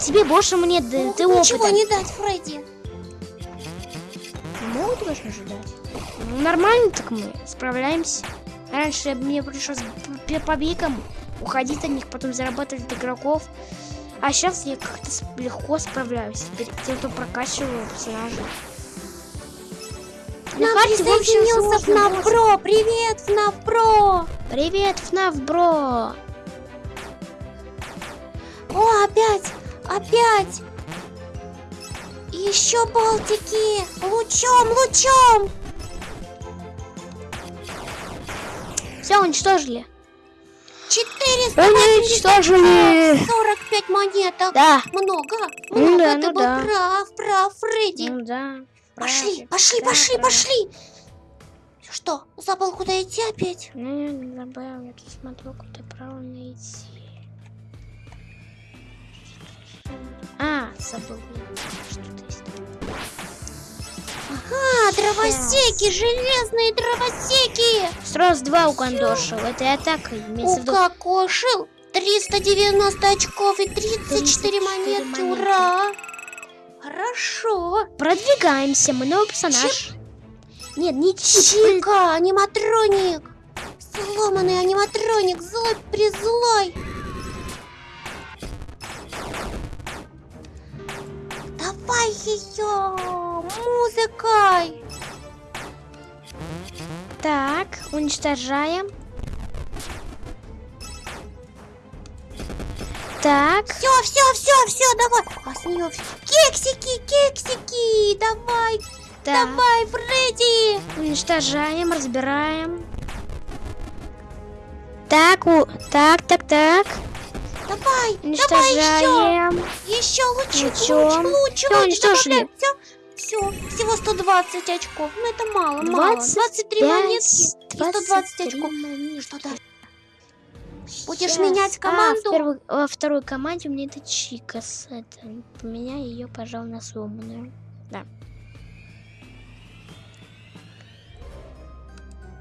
тебе больше монет, да, Могут ты ничего опыта. не дать, Фредди. Могут должен ожидать. Ну, нормально так мы справляемся. Раньше мне пришлось по побегам уходить от них, потом зарабатывать игроков. А сейчас я как-то легко справляюсь. Теперь тем, кто прокачиваю персонажа. Нам присоединился FNAF Бро! Привет, FNAF Бро! Привет, FNAF Бро! О, опять! Опять! Еще болтики! Лучом, лучом! Все, уничтожили. 445 45 монеток. Да. Много. Ну Много. да, Ты ну был да. прав, прав, Фредди. Ну да. Пошли, правильно. пошли, Да, пошли, да. пошли. Что, забыл, куда идти опять? Ну, я не забыл, я тут смотрю, куда правильно идти. А, забыл. Что-то есть. А, дровосеки, железные дровосеки. Сразу два укандошил. Это и атака. Имеется в виду. Укокошил. 390 очков и 34 34 монетки. монетки. Ура. Хорошо. Продвигаемся. Мы новый персонаж. Нет, не чип. Чика, аниматроник. Сломанный аниматроник, злой призлой. Давай ее музыкой. Так, уничтожаем. Так, Все, все, все, все, давай. А с нее кексики, кексики. Давай, так. давай, Фредди. Уничтожаем, разбираем. Так, у... так, так, так. Давай, давай еще. Уничтожаем. Еще лучше, луч, Лучом. луч, Всё, луч, уничтожили. Все, все, всего 120 очков. Ну это мало, мало. 23 монетки и 120 очков. Что дальше? Будешь Щас. менять А, команду? в первой- во второй команде у меня это Чикас. Это, поменяй ее, пожалуй, на сломанную. Да.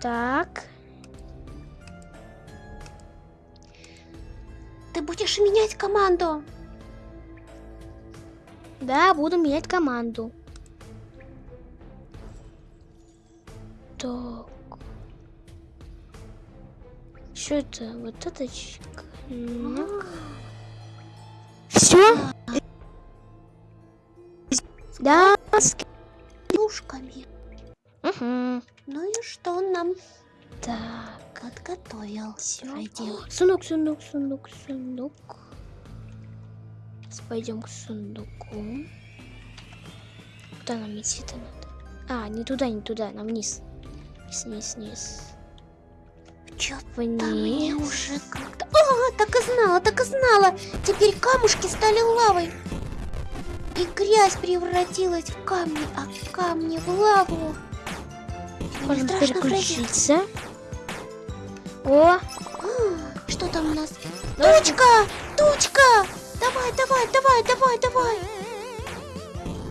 Так. Ты будешь менять команду? Да, буду менять команду. Так. Что это? Вот это чика. Все? Да. с- Плюшками. Мгм. Ну и что он нам Так. подготовил? Фредди? Сундук, сундук, сундук, сундук. Пойдем к сундуку. Куда нам идти-то надо? А, не туда, не туда, нам вниз. Вниз, вниз. Чё-то мне уже как-то... А, так и знала, так и знала. Теперь камушки стали лавой. И грязь превратилась в камни, а камни в лаву. Фредди? переключиться. О, А, Что там у нас? Тучка! Тучка! Давай, давай, давай, давай, давай!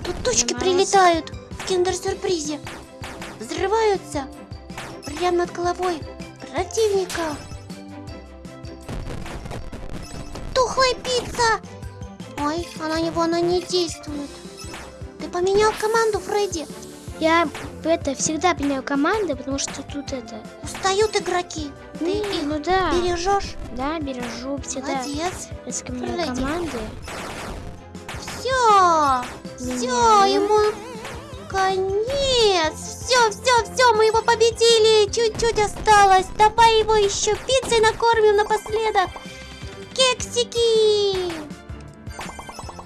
Тут тучки прилетают в киндер-сюрпризе. Взрываются прямо над головой противника. Тухлая пицца! Ой, а на него она не действует. Ты поменял команду, Фредди? я это всегда меняю команды, потому что тут это. Устают игроки. Ты Не, их ну да, бережешь? да, бережу всегда. Молодец. Если меняю команды. Все, все, ему конец. Все, все, все, мы его победили. Чуть-чуть осталось. Давай его еще пиццей накормим напоследок. Кексики.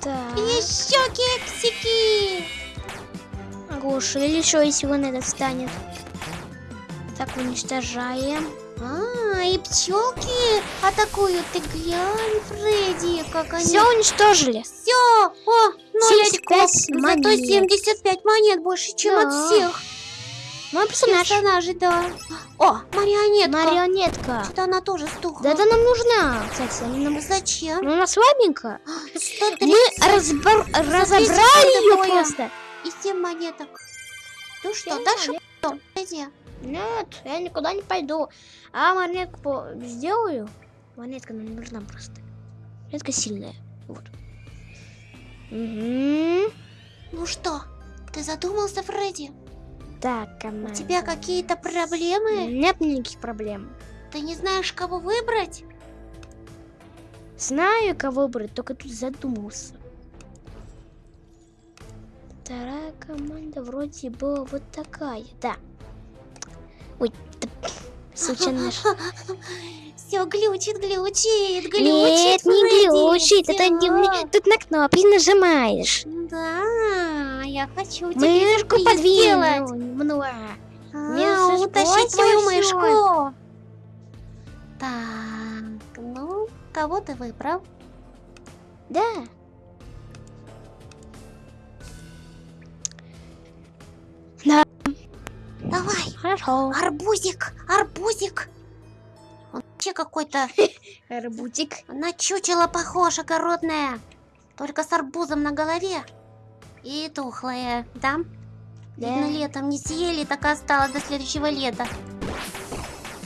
Так. Еще кексики. Оглушили еще, если он этот станет. Так, уничтожаем. А, и пчелки атакуют. Ты глянь, Фредди, как они. Все уничтожили. Все, о, ноль 75 очков. Зато монет. 75 монет больше, чем Да. от всех Мой персонаж. персонажей, да. О, марионетка. Марионетка. Что-то она тоже стухла. Да это нам нужна, кстати. Нам... Зачем? Ну, она слабенькая. 130 Мы разбор- разобрали ее просто. и 7 монеток. Ну что, дальше. Иди. Нет, я никуда не пойду. А монетку сделаю. Монетка нам нужна просто. Монетка сильная. Вот. Угу. Ну что, ты задумался, Фредди? Так, команда. У тебя какие-то проблемы? Нет никаких проблем. Ты не знаешь, кого выбрать? Знаю, кого выбрать, только тут задумался. Вторая команда вроде была вот такая, да. Ой, да, случайно наш- Все глючит, глючит, глючит. Нет, не глючит, это не, тут на кнопки нажимаешь. Да, я хочу тебе Мышку подвинул немного. А, утащить твою мышку. Так, ну, кого ты выбрал? Да. Хорошо. арбузик, арбузик. Он вообще какой-то Арбутик. на чучело похож, огородное. Только с арбузом на голове. И тухлое, да? Видно, Да. летом не съели, так и осталось до следующего лета.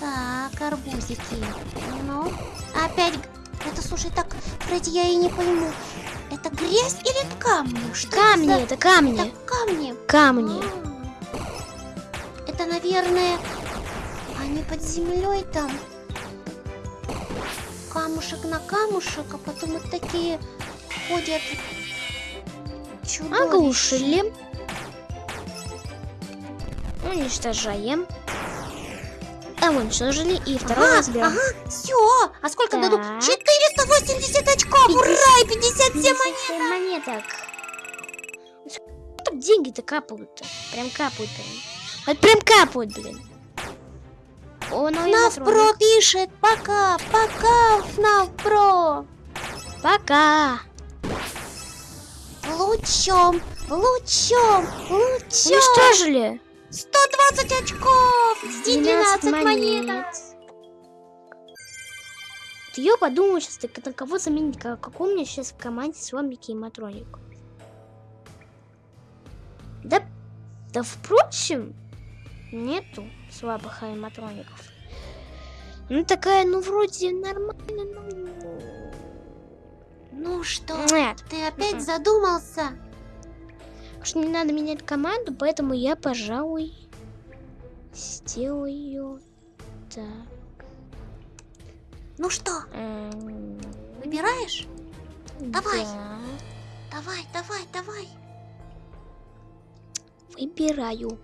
Так, арбузики. Ну, опять... Это, слушай, так, Фредди, я и не пойму. Это грязь или камни? Что Камни, это за- это камни. Это камни. Камни. А, Это, наверное, они под землей там. Камушек на камушек, а потом вот такие ходят чудовища. Оглушили. Уничтожаем. А уничтожили. И второй Ага, разберем. ага, все. А сколько дадут? Так. 480 очков. Ура! И 57 монет. 57 монеток. Так деньги-то капают-то. Прям капают прям. Вот прям капают, блин. О, новый ФНАФ. Про пишет. Пока, пока, ФНАФ Про. Пока. Лучом, лучом, лучом. Уничтожили. 120 очков. И 12 монеток. Ты ее подумал сейчас, так на кого заменить? Как, какой у меня сейчас в команде слабый кейматроник? Да, да впрочем, нету слабых аниматроников. Ну такая, ну вроде нормально, ну... Ну что, Нет, ты опять Мгм. задумался? что не надо менять команду, поэтому я, пожалуй, сделаю так. Ну что, эм, выбираешь? Давай. да. Давай, давай, давай. Выбираю.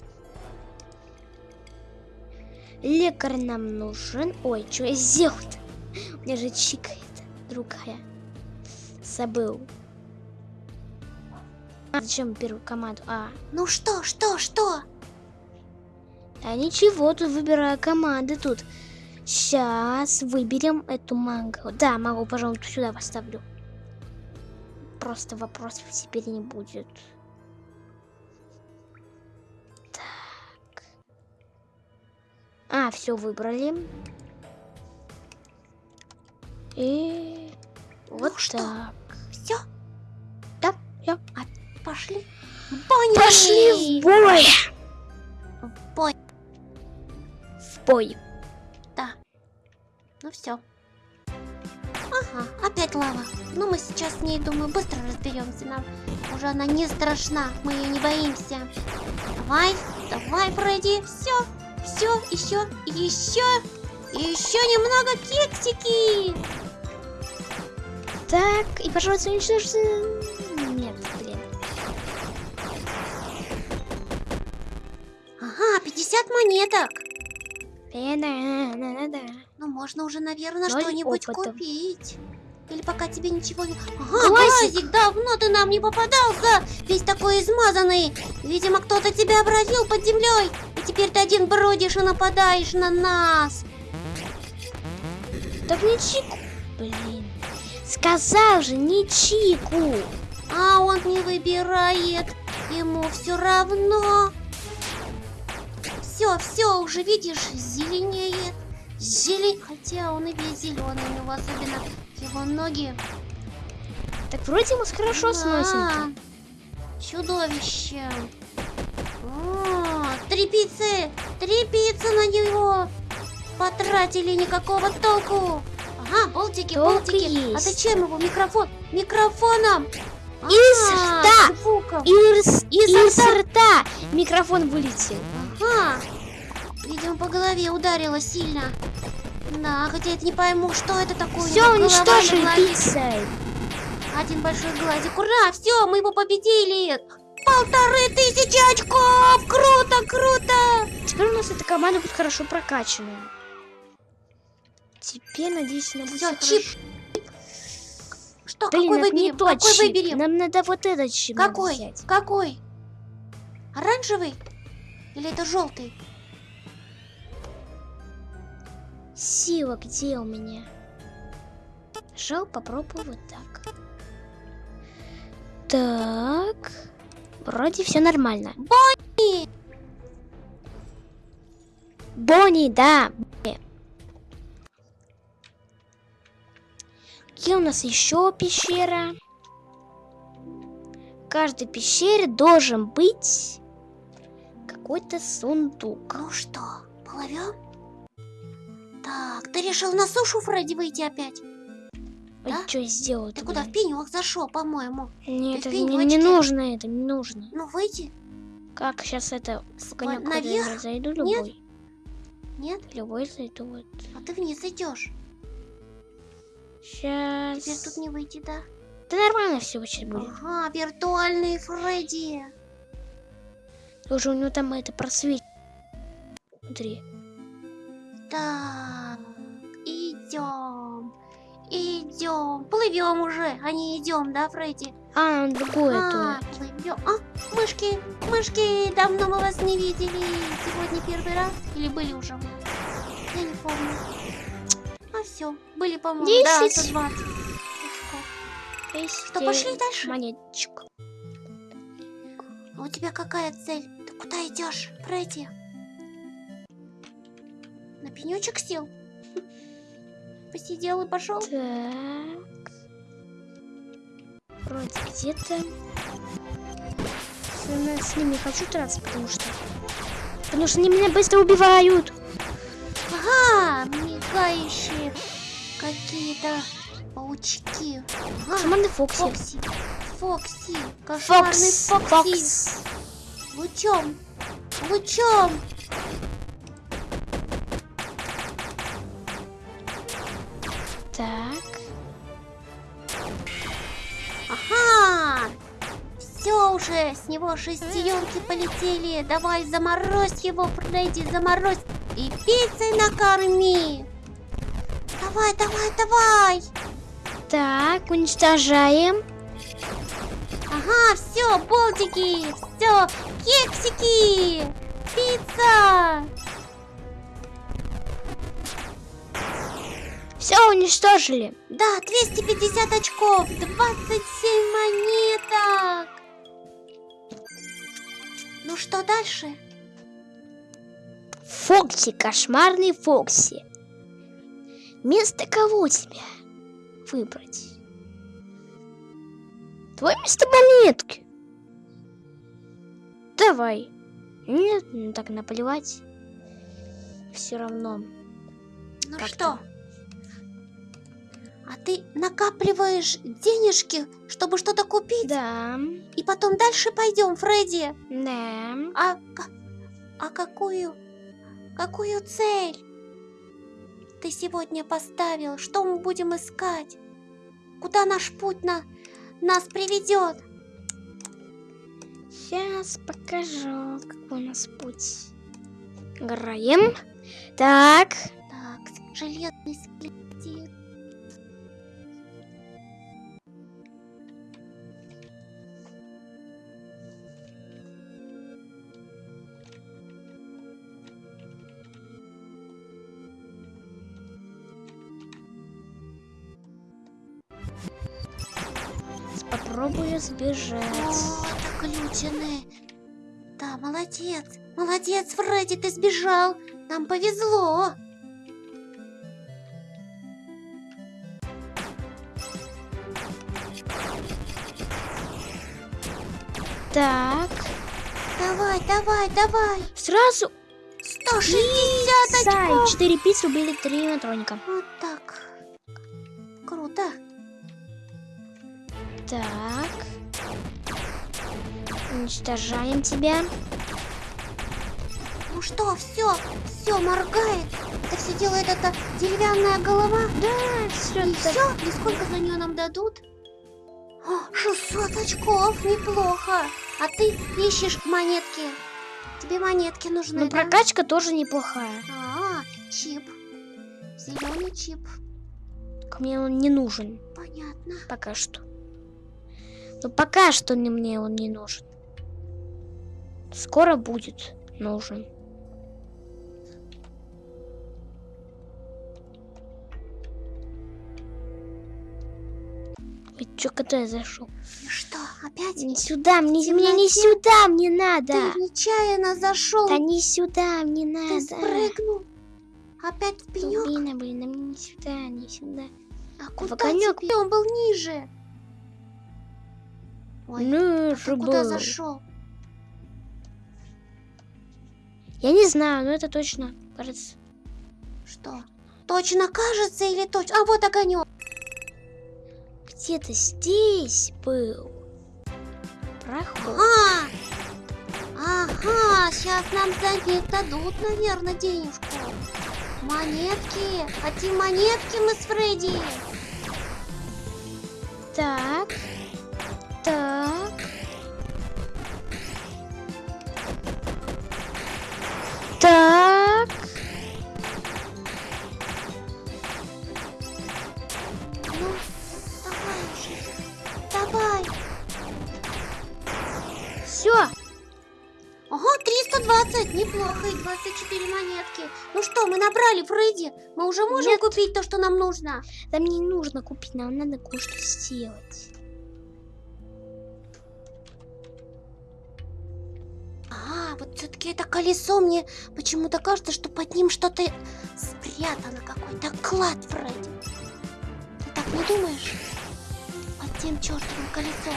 Лекарь нам нужен. Ой, что я сделал-то? У меня же чикает другая. Забыл. А, зачем первую команду? А, Ну что, что, что? а ничего, тут выбираю команды тут. Сейчас выберем эту манго. Да, могу, пожалуй, сюда поставлю. Просто вопросов теперь не будет. А, все выбрали. И вот Ну что? так. Все, Да, я. пошли. Бонни! Пошли в бой! В бой. В бой. Да. Ну все. Ага, опять лава. Ну мы сейчас с ней, думаю, быстро разберемся. Нам уже она не страшна. Мы ее не боимся. Давай, давай, Фредди. Все, все, еще, еще, еще немного кексики. Так, и, пожалуйста, уничтожьте... Нет, блин. Ага, 50 монеток. Да-да-да-да. Ну, можно уже, наверное, что-нибудь купить. Или пока тебе ничего не... Ага, Глазик. глазик, давно ты нам не попадался. Весь такой измазанный. Видимо, кто-то тебя обратил под землей. И теперь ты один бродишь и нападаешь на нас. Так не чику. Блин. Сказал же, не чику. А он не выбирает. Ему все равно. Все, все, уже видишь, зеленеет. Зелень... Хотя он и весь зеленый, у него особенно его ноги. Так вроде мы хорошо Да, сносим. Чудовище. О, три пиццы! Три пиццы на него! Потратили никакого толку! Ага, болтики, Толк болтики. А зачем его микрофон? Микрофоном! Из А, рта. звуком. Из, Из из рта. рта микрофон вылетел. Ага. Видимо, по голове ударила сильно. Да, хотя я не пойму, что это такое. Все, уничтожили пиццей. Один большой глазик. Ура, все, мы его победили. Полторы тысячи очков. Круто, круто. Теперь у нас эта команда будет хорошо прокачанная. Теперь, надеюсь, она будет всё чип. хорошо. Что, Блин, какой не выберем? тот Какой чип. выберем? Нам надо вот этот чип Какой? взять. Какой? Оранжевый? Или это желтый? Сила где у меня? Жал, попробую вот так. Так. Вроде все нормально. Бонни! Бонни, да. Где у нас еще пещера? В каждой пещере должен быть какой-то сундук. Ну что, плывем? Так, ты решил на сушу, Фредди, выйти опять? Ой, Да? что я сделал? Ты куда, в пенек зашел, по-моему? Нет, это не, не нужно, это не нужно. Ну, выйти? Как сейчас это в конек наверх? зайду Нет? любой? Нет? Любой зайду вот. А ты вниз идешь. Сейчас. Теперь тут не выйти, да? Да нормально все очень будет. Ага, виртуальный Фредди. Уже у него там это просвет. Смотри. Так, идем. Идем. Плывем уже, а не идем, да, Фредди? А, другое А, то. плывем. А, мышки, мышки, давно мы вас не видели. Сегодня первый раз или были уже? Я не помню. А все, были, по-моему, да, Десять. 120. Что, пошли дальше? Монеточку. А у тебя какая цель? Ты куда идешь, Фредди? На пенечек сел? Посидел и пошел? Так. Вроде где-то. С- С ними не хочу драться, потому что... Потому что они меня быстро убивают. Ага, мигающие какие-то паучки. Ага, Шаманы Фокси. Фокси. Фокси. Кошмарный Фокс. Фокси. Фокс. Лучом. Лучом. Так. Ага. Все уже, с него шестеренки полетели. Давай заморозь его, Фредди, заморозь. И пиццей накорми. Давай, давай, давай. Так, уничтожаем. Ага, все, болтики, все, кексики, пицца. Все уничтожили. Да, 250 очков, 27 монеток. Ну что дальше? Фокси, кошмарный Фокси. Место кого тебе выбрать? Твой место монетки. Давай. Нет, ну так наплевать. Все равно. Ну Как что? А ты накапливаешь денежки, чтобы что-то купить? Да, И потом дальше пойдем, Фредди. да. А, а какую, какую цель ты сегодня поставил? Что мы будем искать? Куда наш путь на, нас приведет? Сейчас покажу, какой у нас путь. Играем. Так, Так, железный скелетик. Попробую сбежать. О, это глючины. Да, молодец. Молодец, Фредди, ты сбежал. Нам повезло. Так, Давай, давай, давай. сразу 160 Сай, очков. 4 пиццы убили 3 натроника. Вот так. Круто. Так. Уничтожаем тебя. Ну что, все, все моргает. Это все делает эта деревянная голова. Да, все И все? И сколько за нее нам дадут? О, 600 очков, неплохо. А ты ищешь монетки. Тебе монетки нужны, Но да? прокачка тоже неплохая. А, чип. Зеленый чип. Мне он не нужен Понятно. пока что. Но пока что не мне он не нужен. Скоро будет нужен. Ведь чё, куда я зашел? И что, опять? Не сюда, мне, В мне не сюда, мне надо. Ты нечаянно зашел. Да не сюда, мне Ты надо. спрыгнул. Опять в пенек. Блин, блин, а мне не сюда, не сюда. А куда огонёк. тебе? Он был ниже. Ой, ну, а ты куда зашел? Я не знаю, но это точно, кажется. Что? Точно кажется или точно? А вот огонек. Где-то здесь был проход. А! Ага, сейчас нам за них дадут, наверное, денежку. Монетки. Хотим монетки мы с Фредди. Так, так. Так. Ну, давай уже. Давай. Все. Ага, 320, неплохо, и 24 монетки. Ну что, мы набрали, Фредди? Мы уже можем Нет. купить то, что нам нужно? Да мне не нужно купить, нам надо кое-что сделать. А, вот все-таки это колесо мне почему-то кажется, что под ним что-то спрятано, какой-то клад, Фредди. Ты так не думаешь? Под тем чертовым колесом.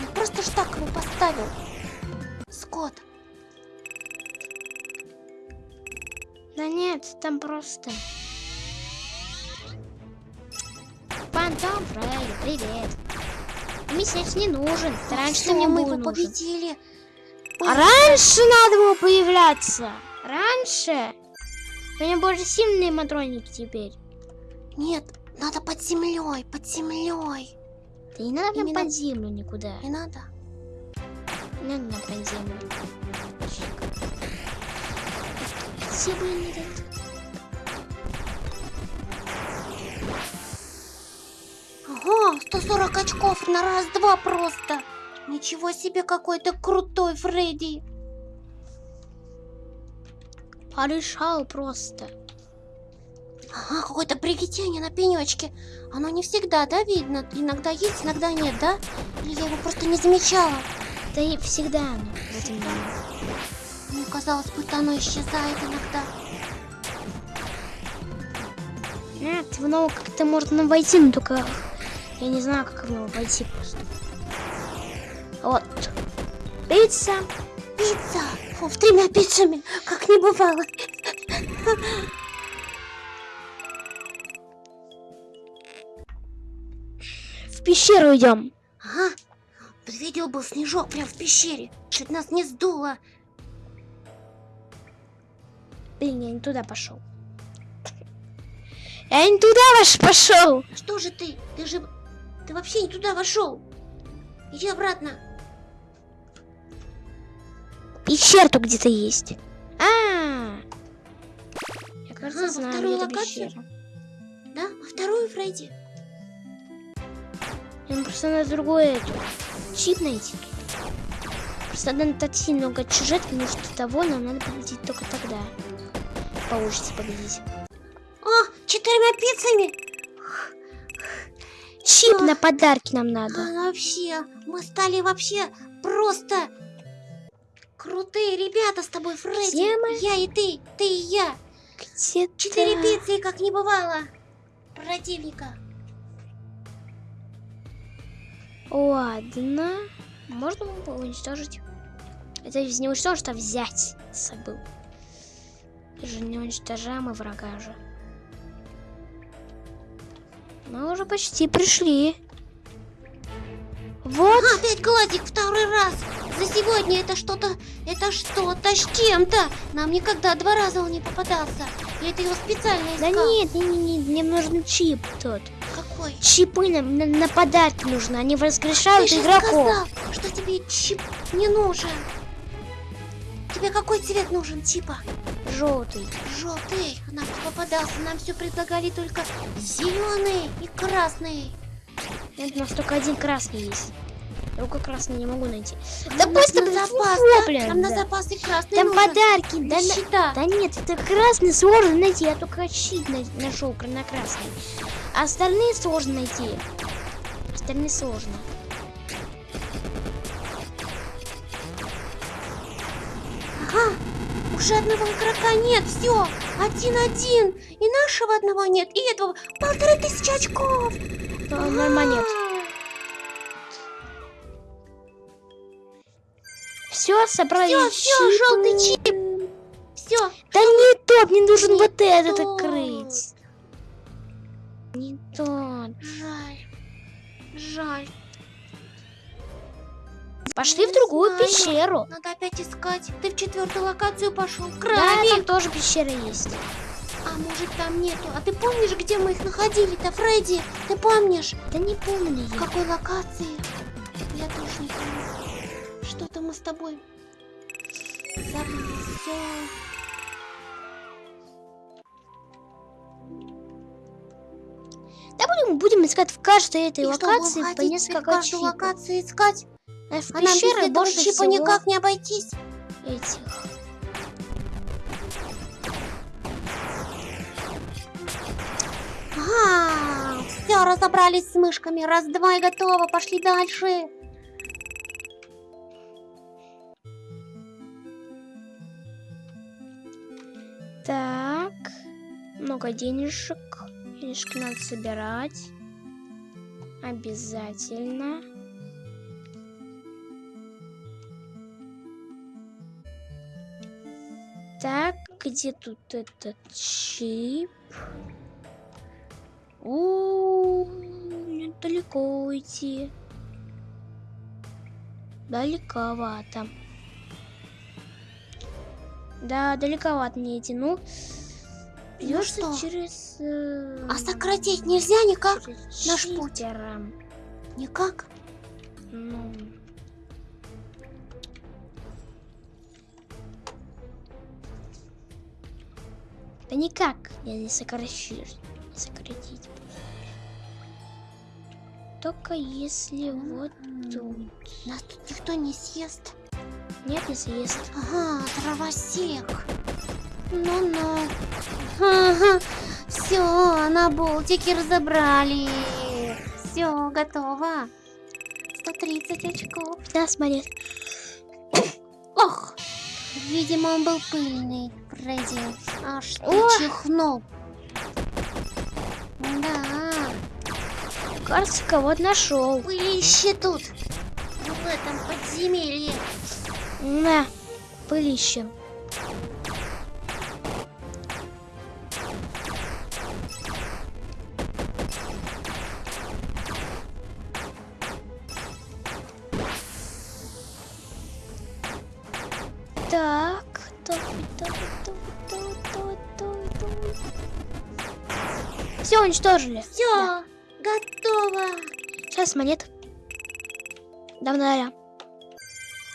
Не просто ж так его поставил. Скотт, Да нет, там просто... Фантом Фредди, привет. Сейчас не нужен. Ты раньше ты мне мы его победили. Раньше надо было появляться. Раньше. У меня больше сильные матроники теперь. Нет, надо под землей, под землей. Да не надо Именно- под землю никуда. Не надо. Не надо на под землю. Где блин, этот? Ага, 140 очков на раз-два просто. Ничего себе, какой ты крутой, Фредди. Порешал просто. Ага, какое-то приготение на пенечке. Оно не всегда, да, видно? Иногда есть, иногда нет, да? Или я его просто не замечала? Да и всегда оно в этом доме. Мне казалось, будто оно исчезает иногда. Нет, в него как-то можно войти, но только я не знаю, как в него войти просто. Вот. Пицца. Пицца! С тремя пиццами, как не бывало. В пещеру идем. Ага, вот видел был снежок прям в пещере. Чуть нас не сдуло. Блин, я не туда пошел. Я не туда ваш пошел. Что же ты? Ты же... Ты вообще не туда вошел. Иди обратно. Пещера тут где-то есть. А, я кажется Ага, во знаю, вторую локацию? Да? Во вторую, Фредди? Нам просто надо другой эту, чип найти. Просто надо так сильно много чужих, потому что того нам надо победить только тогда. Получится победить. О, четырьмя пиццами! Чип А. на подарки нам надо. А, вообще, мы стали вообще просто крутые ребята с тобой, Фредди. Все мы? Я и ты, ты и я. Где Четыре пиццы, как не бывало. Противника. Ладно. Можно его уничтожить? Это не уничтожить, а взять собой. Мы же не уничтожаем и врага же. Мы уже почти пришли. Вот. Опять глазик второй раз. за сегодня это что-то, это что-то с чем-то. Нам никогда два раза он не попадался. И это его специально Да искал. нет, не, не, не, мне нужен чип тот. Какой? Чипы нам на, на подарки нужны, они Ты воскрешают же игроков. сказал, что тебе чип не нужен. Тебе какой цвет нужен, типа? Желтый. Желтый. Нам не попадался, нам все предлагали только зеленый и красный. Нет, у нас только один красный есть. Только красный не могу найти. Да на- пусть на там запас, да? блин, на да. запас и красный Там нужен. подарки, да, на- Нищета. да нет, это красный сложно найти, я только щит на- нашел на красный. А остальные сложно найти. Остальные сложно. Ага, уже одного игрока нет, все, один-один. И нашего одного нет, и этого полторы тысячи очков. А, Ноль монет. Все, собрали Все, все, желтый чип. Все, Да не тот, мне нужен Не вот этот тот. открыть. Не тот. жаль, жаль. Пошли в Не другую знаю. пещеру. Надо опять искать. Ты в четвертую локацию пошел. Да, Краби. там тоже пещера есть. А может там нету? А ты помнишь, где мы их находили-то, Фредди? Ты помнишь? Да не помню В я. какой локации? Я тоже не помню. Что-то мы с тобой забыли. Все. Да будем, будем искать в каждой этой И локации по несколько чипов. локацию искать? А в А пещеры больше чипа всего никак не обойтись. этих. Ага, все, разобрались с мышками. Раз-два и готово. Пошли дальше. Так, много денежек. Денежки надо собирать. Обязательно. Так, где тут этот чип? У, мне далеко уйти. Далековато. Да, далековато мне идти. Ну, придется что? через... э, А сократить нельзя никак? через наш путь? Никак. Ну... Да никак я не сокращишь. Не сократить. Только если вот тут. Нас тут никто не съест. Нет, не съест. Ага, дровосек. Ну-ну. Ага. Все, на болтике разобрали. Все, готово. 130 очков. 15 монет. Ох, видимо, он был пыльный, Фредди. Аж ты Ох. чихнул. Да, Кажется, кого-то нашел. пылище тут. В этом подземелье. На, пылище. Все, уничтожили. Все, готово. Сейчас монет. Давно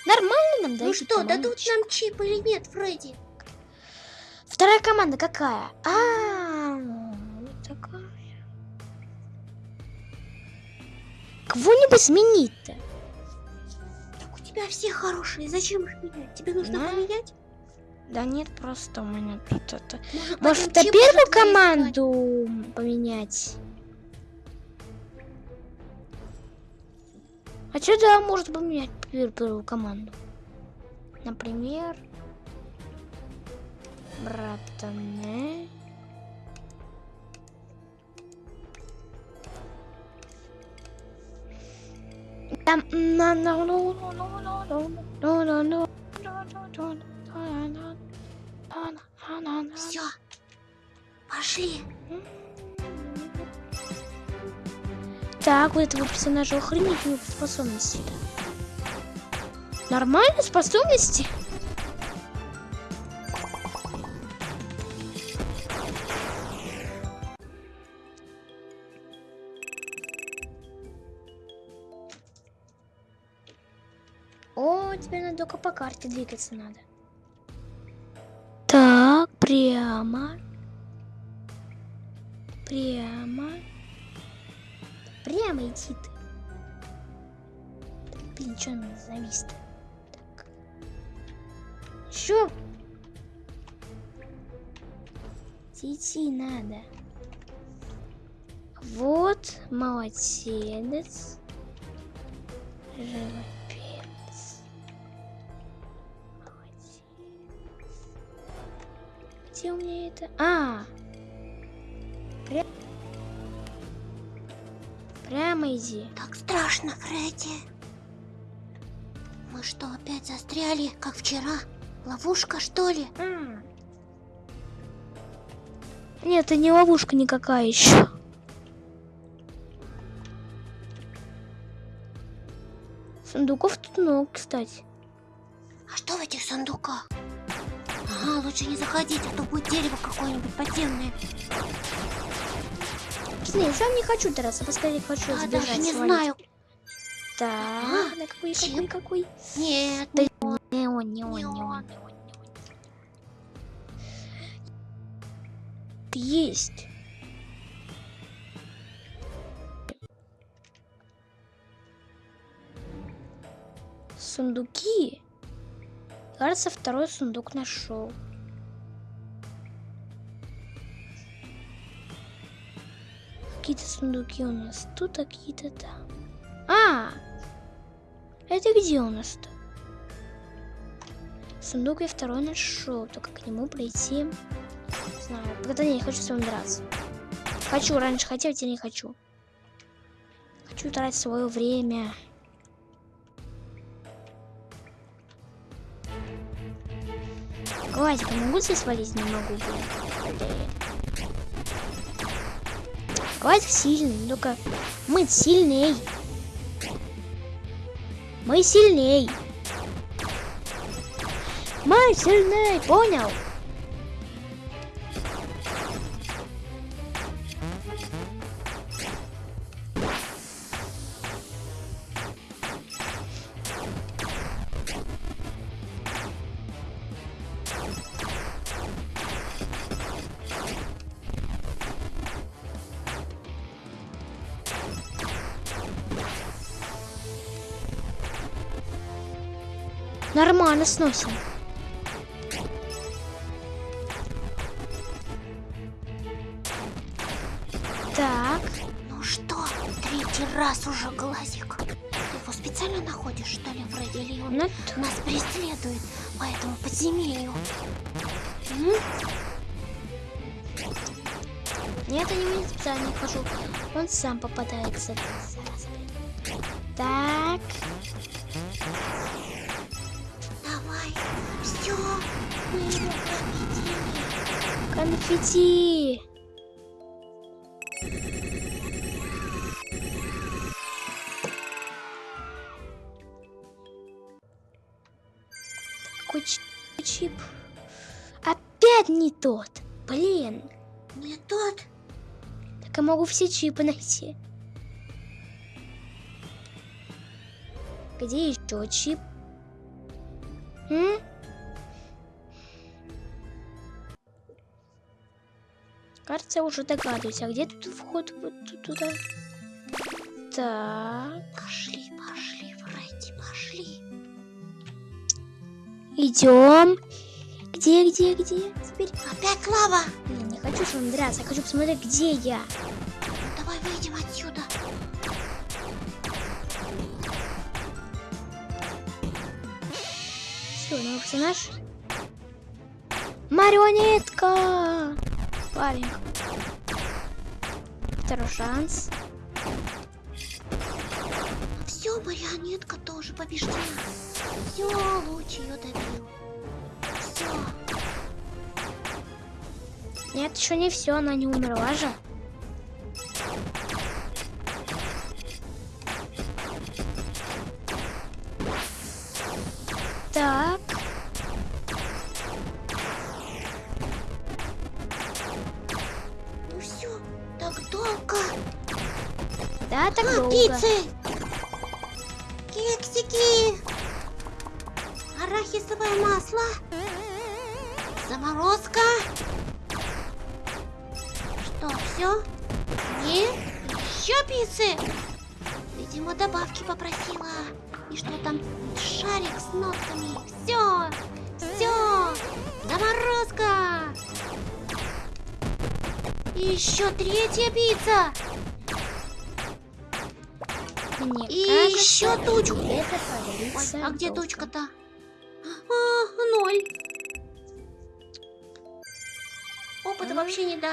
Нормально нам дают. Ну что, дадут нам чип или нет, Фредди? Вторая команда какая? А, вот такая. Кого-нибудь сменить-то? Так у тебя все хорошие, зачем их менять? Тебе нужно Да. поменять? Да нет, просто у меня тут это... Может, Может, первую искать? команду поменять? А что да, может поменять пер- первую команду? Например... Братаны... Там... на- на- ну- ну- ну- ну- ну- ну- ну- Все, пошли. Так, у этого персонажа охренительные способности. Нормально способности? О, теперь надо только по карте двигаться надо. Прямо. Прямо. Прямо иди ты. Блин, что он завис-то? Так. Еще. Идти надо. Вот, молодец. Живопис. Где у меня это? А! Пря... Прямо иди. Так страшно, Фредди. Мы что, опять застряли, как вчера? Ловушка, что ли? А. Нет, это не ловушка никакая еще. Сундуков тут много, кстати. А что в этих сундуках? Лучше не заходить, а то будет дерево какое-нибудь подземное. Нет, сам не хочу драться, поскорее хочу Я сбежать. даже не свалить. знаю. Так, да какой, чип. какой, какой? Нет, Да не он. Не он. не он, не он. Есть. Сундуки. Кажется, второй сундук нашел. Какие-то сундуки у нас тут, а какие-то там. А! Это где у нас-то? Сундук я второй нашел, только к нему пройти. Не знаю, когда я не хочу с вами драться. Хочу, раньше хотел, теперь не хочу. Хочу тратить свое время. Гладик, я могу здесь свалить? Не могу, блин. Гладик сильный, только мы сильней. Мы сильней. Мы сильней, понял? Нормально сносим. Так, Ну что, третий раз уже глазик. Ты его специально находишь, что ли, Фредди, или он ну, нас преследует по этому подземелью? м. Нет, я не специально хожу. Он сам попадается. Какой чи- чип? Опять не тот. Блин. Не тот. Так я могу все чипы найти. Где еще чип? М? Кажется, я уже догадываюсь. А где тут вход вот ту- туда? Так. Пошли, пошли, Фредди, пошли. Идем. Где, где, где? Теперь. Опять лава. Блин, не хочу с вами драться. Я хочу посмотреть, где я. Давай выйдем отсюда. Все, новый персонаж. Марионетка! Парень. Второй шанс. Все, марионетка тоже побеждена. Все, луч ее добил. Все. Нет, еще не все, она не умерла же.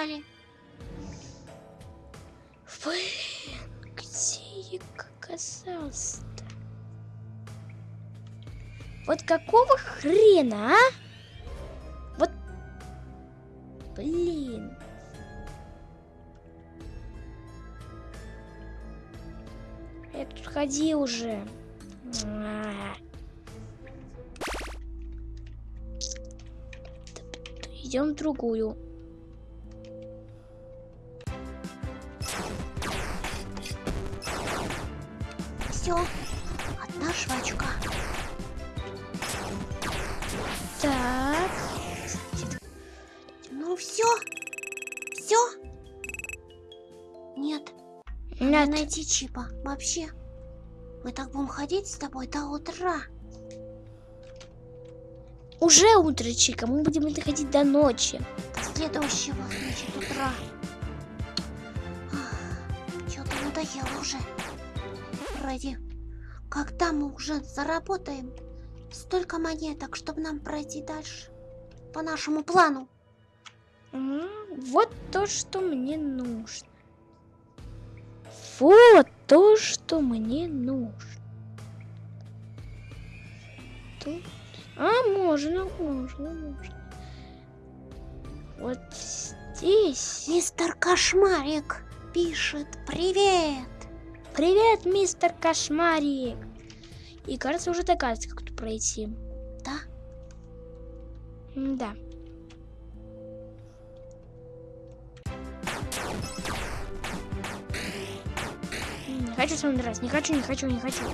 Дали. Блин, где я оказался-то? Вот какого хрена, а? Вот, блин. Я тут ходил уже. Идем в другую. Все. Одна жвачка. Так. Ну все. Все. Нет, не Нет. найти чипа. Вообще. Мы так будем ходить с тобой до утра. Уже утро, Чика, мы будем это ходить до ночи. До следующего, значит, утра. Что-то надоело уже. Ради, когда мы уже заработаем столько монеток, чтобы нам пройти дальше по нашему плану? Вот то, что мне нужно. Вот то, что мне нужно. Тут. А, можно, можно, можно. Вот здесь. Мистер Кошмарик пишет «Привет!» Привет, мистер Кошмарик. И кажется, уже догадывается, как тут пройти. Да? Да. Не хочу с вами драться. Не хочу, не хочу, не хочу.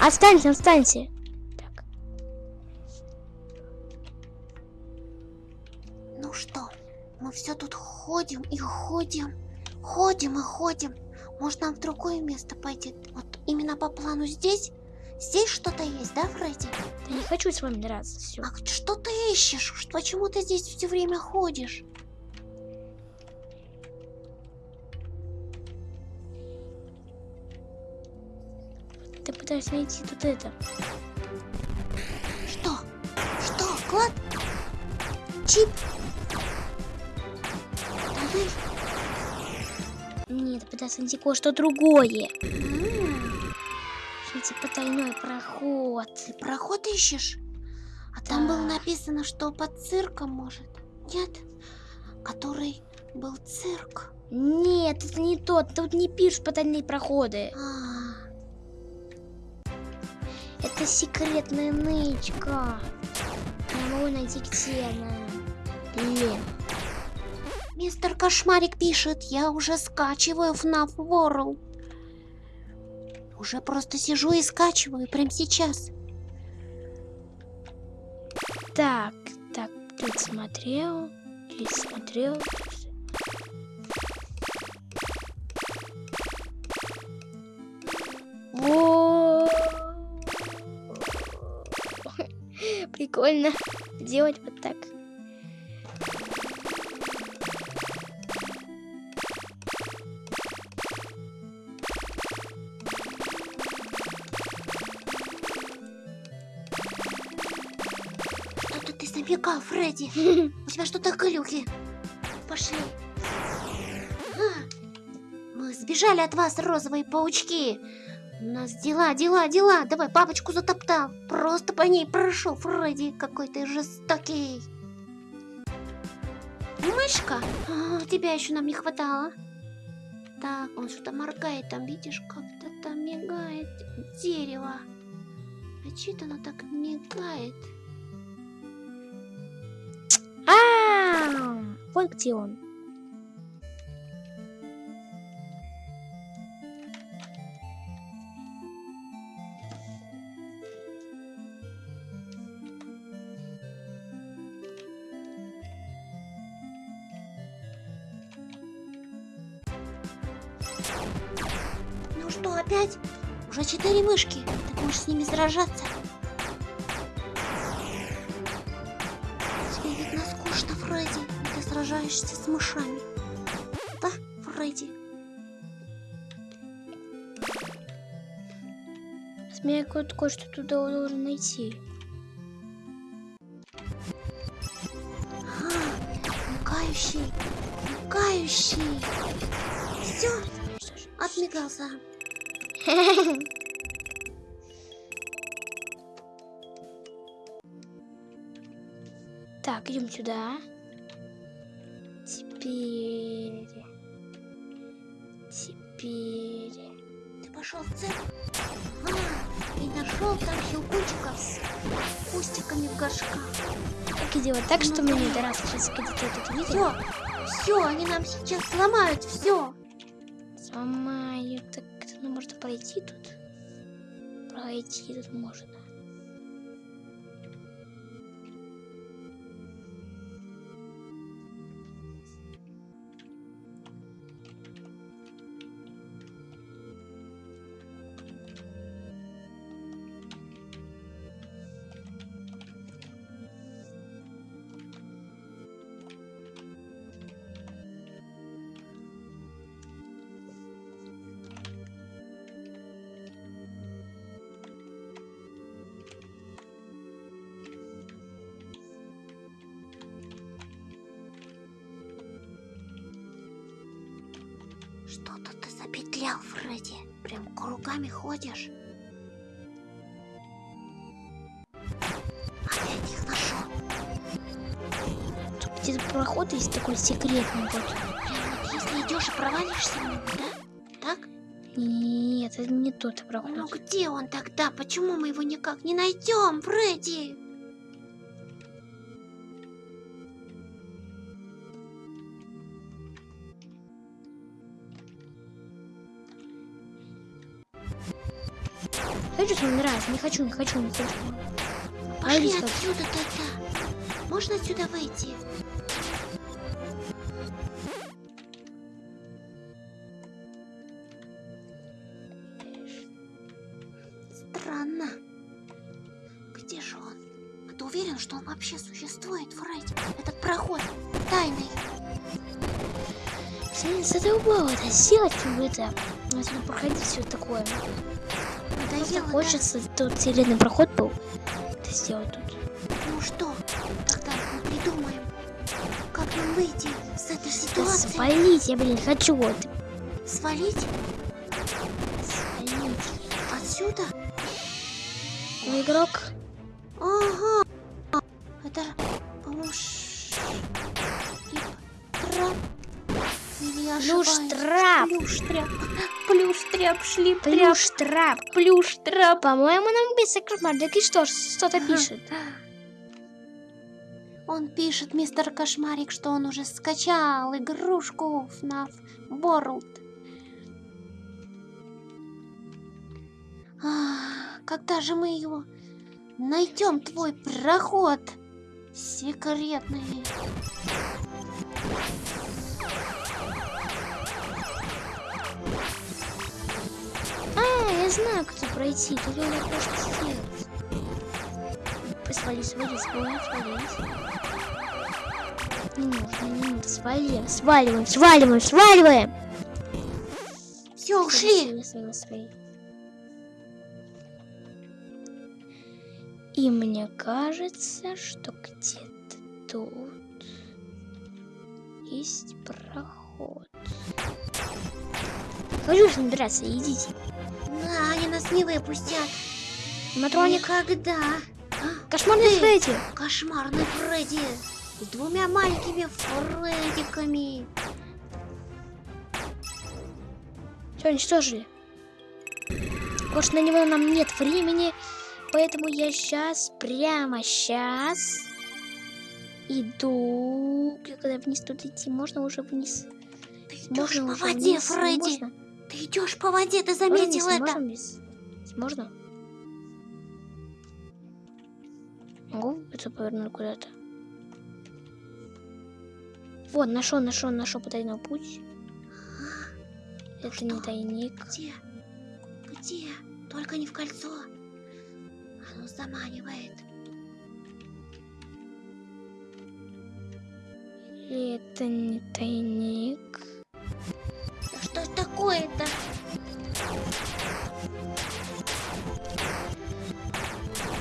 Останься, останься. Так. Ну что, мы все тут ходим и ходим, ходим и ходим. Может нам в другое место пойти? Вот именно по плану здесь? Здесь что-то есть, да, Фредди? Да не хочу с вами драться. Все. А что ты ищешь? Почему ты здесь все время ходишь? Ты пытаешься найти тут это. Что? Что? Клад? Чип? Туннель? Нет, пытаешься найти кое-что другое. М, Что типа тайной проход. Ты проход ищешь? А там было написано, что под цирком может. Нет? Который был цирк. Нет, это не тот. Тут не пишут потайные проходы. А, Это секретная нычка. Я могу найти где она. Блин. Мистер Кошмарик пишет, я уже скачиваю FNAF World. Уже просто сижу и скачиваю прямо сейчас. Так, так, тут смотрел, здесь смотрел. Во! Прикольно делать вот так. У тебя что-то глюки. Пошли. А, Мы сбежали от вас, розовые паучки. У нас дела, дела, дела. Давай, папочку затоптал. Просто по ней прошел, Фредди. Какой ты жестокий. Мышка? А, тебя еще нам не хватало. Так, он что-то моргает там, видишь, как-то там мигает дерево. А что оно так мигает? А, вот где он. Ну что, опять? Уже четыре мышки. Ты будешь с ними сражаться. Сражаешься с мышами. Да, Фредди? Мне кое- кое-что туда должен найти. Пугающий, пугающий. Все, отмигался. Так, идем сюда. Теперь... Теперь... Ты пошел в церковь? А, и нашел там щелкунчиков с кустиками в горшках. Как и делать так, что мне не сейчас где-то тут видел? Все, все, они нам сейчас сломают все. Сломаю. Так, ну можно пройти тут? Пройти тут можно. Кругами ходишь. Опять их нашел. Тут где-то проход есть такой секретный вот. Вот если идешь и провалишься него, да? Так? Нет, это не тот проход. Ну где он тогда? Почему мы его никак не найдем, Фредди? Что нравится. Не хочу, не хочу, не хочу. Пошли Алиса. отсюда тогда. Можно отсюда выйти? Странно. Где же он? А ты уверен, что он вообще существует, Фредди? Этот проход тайный. Блин, задолбало это сделать, это. Если проходить все такое. Просто Надоело, да? хочется тут секретный проход был. Это сделать тут. Ну что, тогда мы придумаем, как нам выйти с этой Да ситуации. свалить, я, блин, хочу вот. Свалить Свалить. отсюда? Ну, игрок. Плюш-трап, шли Плюш-трап. Плюш-трап. По-моему, нам без кошмар. и что, что-то Ага. пишет. Он пишет, мистер Кошмарик, что он уже скачал игрушку FNAF World. А, когда же мы его найдем, твой проход секретный? А, я знаю, как тут пройти. Тут надо просто сделать. Свали, свали, свали, свали. Не нужно, не нужно. Свали, сваливаем, сваливаем, сваливаем. Все, ушли. Свали, свали, свали. И мне кажется, что где-то тут есть проход. Хочу с ним драться, идите. На, они нас не выпустят. Матроник, Никогда. Кошмарный ты. Фредди. Кошмарный Фредди. С двумя маленькими Фреддиками. Все, уничтожили. Может, на него нам нет времени, поэтому я сейчас, прямо сейчас иду. Когда вниз тут идти, можно уже вниз? Ты идешь Можно по уже воде, вниз? Фредди. Можно? Ты идешь по воде, ты Можно заметил вниз? это? Можно вниз? Можно? Могу это повернуть куда-то? Вот, нашел, нашел, нашел потайной путь. Это не что? тайник. Где? Где? Только не в кольцо. Оно заманивает. И это не тайник. Да что ж такое-то?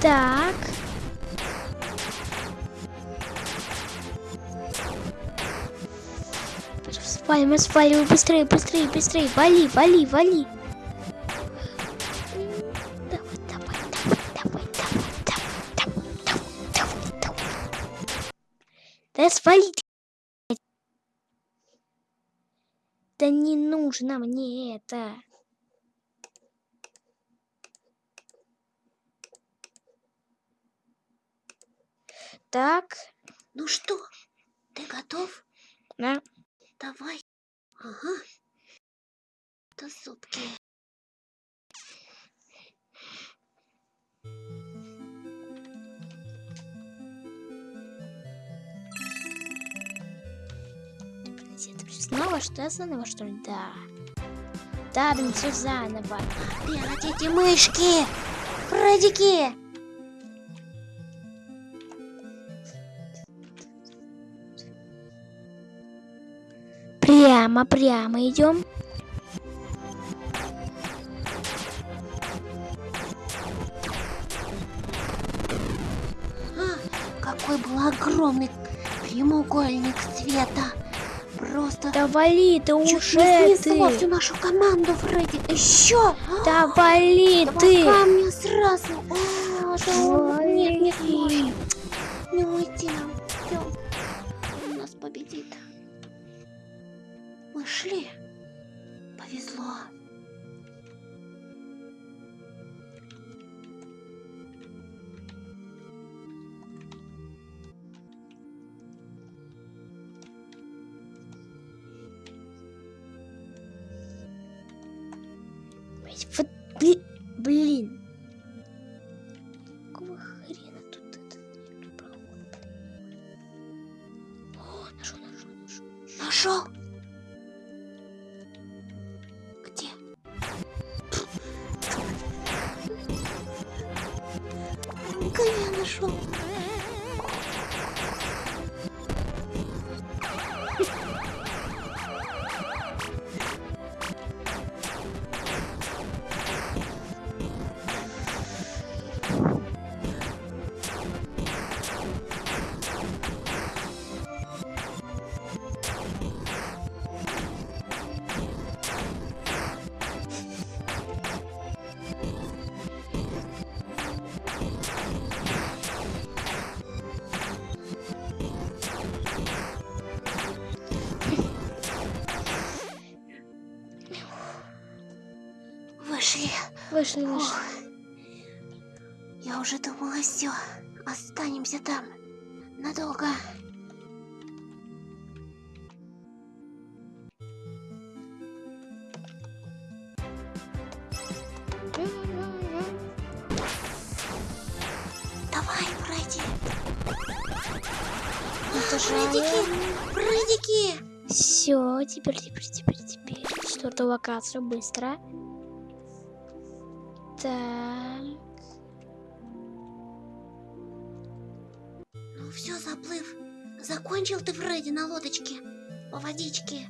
Так. Свалим, сваливай, быстрее, быстрее, быстрее. Вали, вали, вали. Давай, давай, давай, давай, давай, давай, давай, давай, давай. Да свали ты. Да не нужно мне это. Так, Ну что, ты готов? да. Давай. Ага. Это зубки. Снова что заново, что ли? Да. Да, блин, все заново. Эти мышки! Фредики! Прямо, прямо идем. А, какой был огромный прямоугольник света. Просто Да вали ты уже не ты. всю нашу команду, Фредди. Еще! Да вали Два ты. камня сразу. А, да он- нет, не сможет. Не уйти нам. Всё. Он нас победит. Мы шли. Фредики! Фредики! Все, теперь, теперь, теперь, теперь. Четвертую локацию, быстро. Так. Ну все, заплыв. Закончил ты, Фредди, на лодочке. По водичке.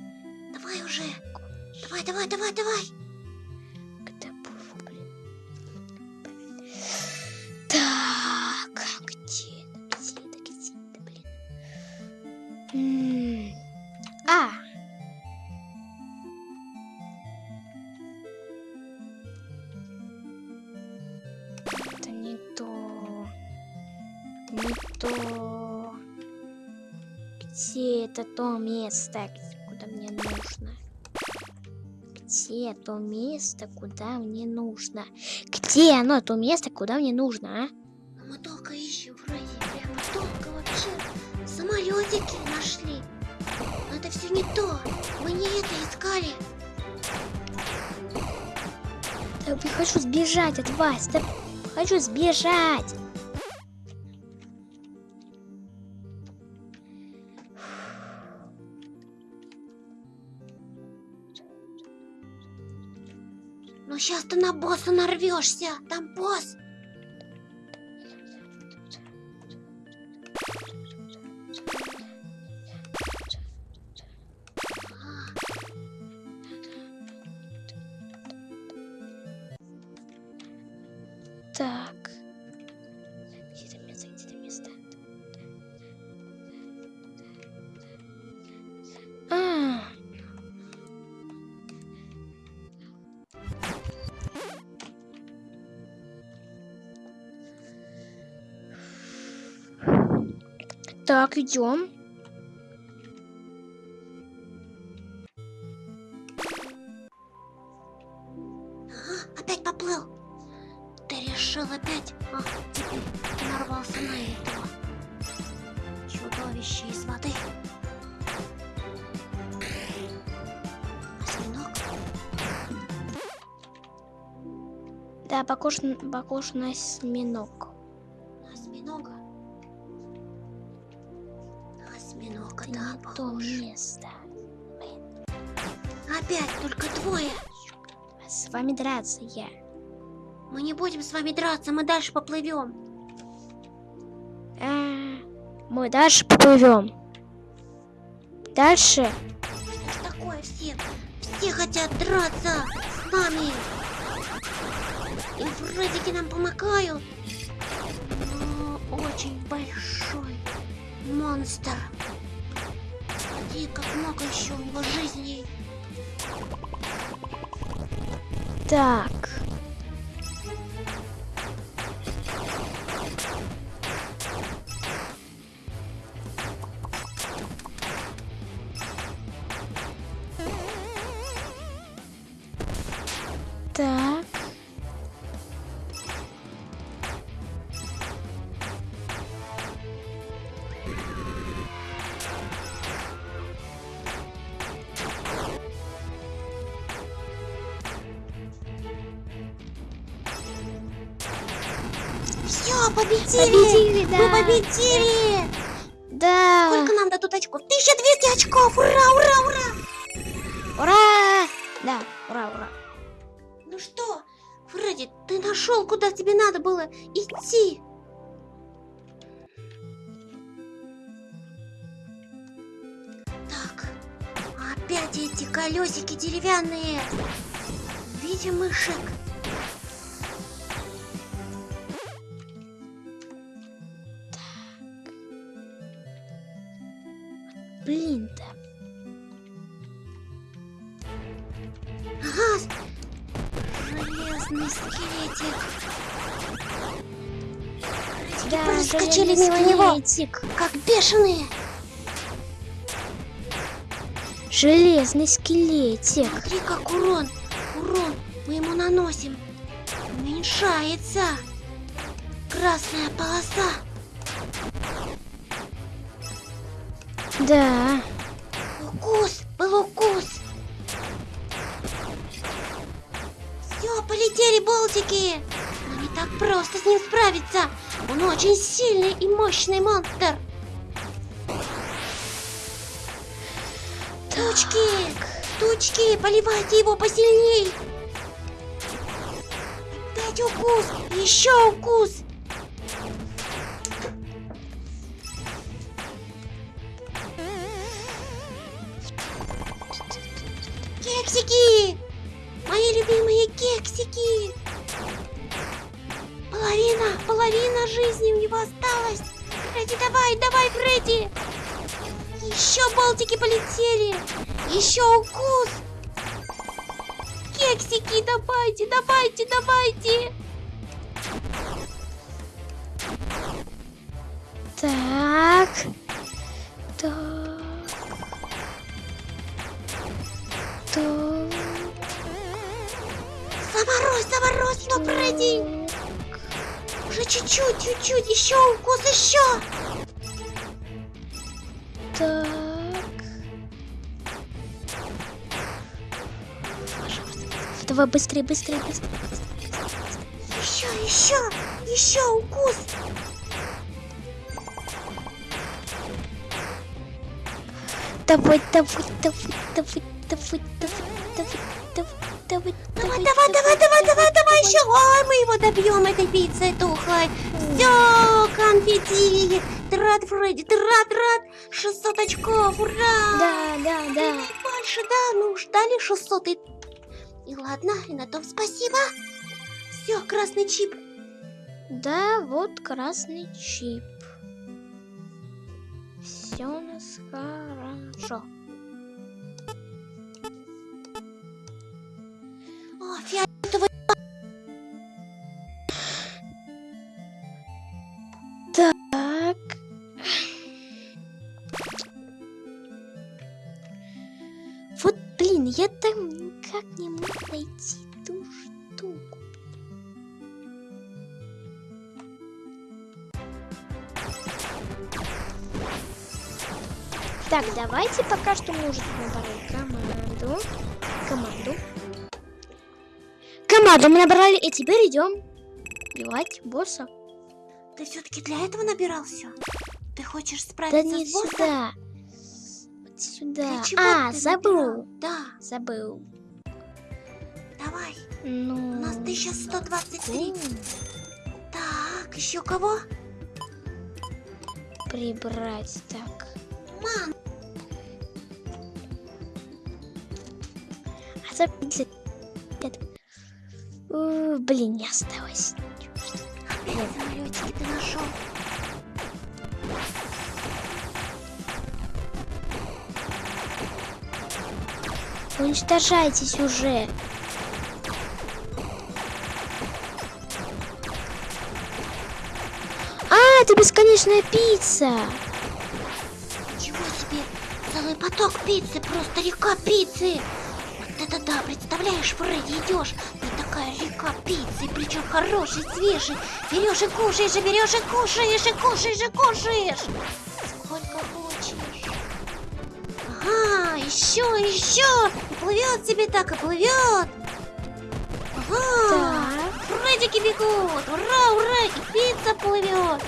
Давай уже. Давай, давай, давай, давай. Так, это, где А! Это не то. Не то. Где это то место, куда мне нужно? Где то место, куда мне нужно? Где оно, то место, куда мне нужно, а? Ну, Мы долго ищем, Самолетики нашли. Но это все не то. Мы не это искали. Да я хочу сбежать от вас, да хочу сбежать. Но сейчас ты на босса нарвешься. Там босс. Так, идем. Опять поплыл. Ты решил опять? А, теперь ты нарвался на этого. Чудовище из воды. Осьминог? Да, похож, похож на осьминог. Вами драться я. Мы не будем с вами драться, мы дальше поплывем. А, мы дальше поплывем. Дальше. Что такое все? Все хотят драться с нами. И Фреддики нам помогают. Но очень большой монстр. Смотри, как много еще у него жизней. Так. Победили, да. Сколько нам дадут очков? 1200 очков! Ура, ура, ура! Ура! Да, ура, ура. Ну что, Фредди, ты нашел, куда тебе надо было идти? Так, опять эти колесики деревянные. В виде мышек. Скелетик. Как бешеные. Железный скелетик. Смотри, как урон, урон мы ему наносим. Уменьшается. Красная полоса. Да. Укус, был укус. Все, полетели болтики. Но не так просто с ним справиться. Он очень сильный и мощный монстр. Тучки, тучки, поливайте его посильней. Опять укус, еще укус. Половина жизни у него осталась! Фредди, давай, давай, Фредди! Еще болтики полетели! Еще укус! Кексики, давайте, давайте, давайте! Так. Так. Так. Заморозь, заморозь его, Уже чуть-чуть, чуть-чуть, еще укус, еще! Так. Давай быстрее, быстрее, быстрее. Еще, еще, еще укус! Давай, давай, давай, давай, давай, давай, давай, давай, давай, Давай, давай, давай, давай, давай, давай еще. Ой, мы его добьем этой пиццей тухлой. Все, конфетти. Ты рад, Фредди, ты рад, рад. 600 очков, ура. Да, да, да. Больше, да, ну ждали 600 и... И ладно, и на том спасибо. Все, красный чип. Да, вот красный чип. Все у нас хорошо. О, фиолетовый. Так. Вот, блин, я там никак не мог найти ту штуку. Так, давайте пока что уже набрали команду. Команду. Команду мы набрали, и теперь идем убивать босса. Ты все-таки для этого набирал все? Ты хочешь Да справиться не с боссом? сюда. Сюда. А, забыл. набирал? Да, Забыл. давай. Ну. У нас 1123. м, Так, еще кого? Прибрать так. Ман, А за 50. Блин, не осталось. Опять самолетики ты нашел. Уничтожайтесь уже. А, это бесконечная пицца. Ничего себе, целый поток пиццы, просто река пиццы. Вот это да, представляешь, Фредди, идешь, река пиццы, причем хорошей, свежей. Берешь и кушаешь, и берешь и кушаешь, и кушаешь, и кушаешь. Сколько хочешь. Ага, еще, еще. И плывет себе так, и плывет. Ага. Так. Фреддики бегут! Ура, ура! И пицца плывет!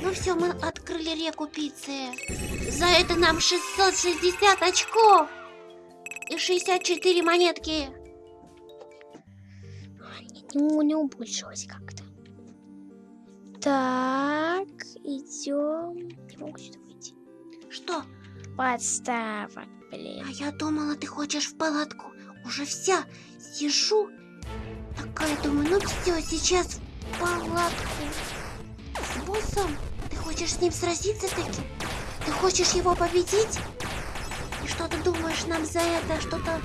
Ну все, мы открыли реку пиццы. За это нам 660 очков! И 64 монетки. Ну, не убольшилось как-то. Так, идем. Не могу сюда выйти. Что? Подставок, блин. А я думала, ты хочешь в палатку. Уже вся сижу. Такая думаю, ну все, сейчас в палатку. С боссом? Ты хочешь с ним сразиться таки? Ты хочешь его победить? И что ты думаешь, нам за это что-то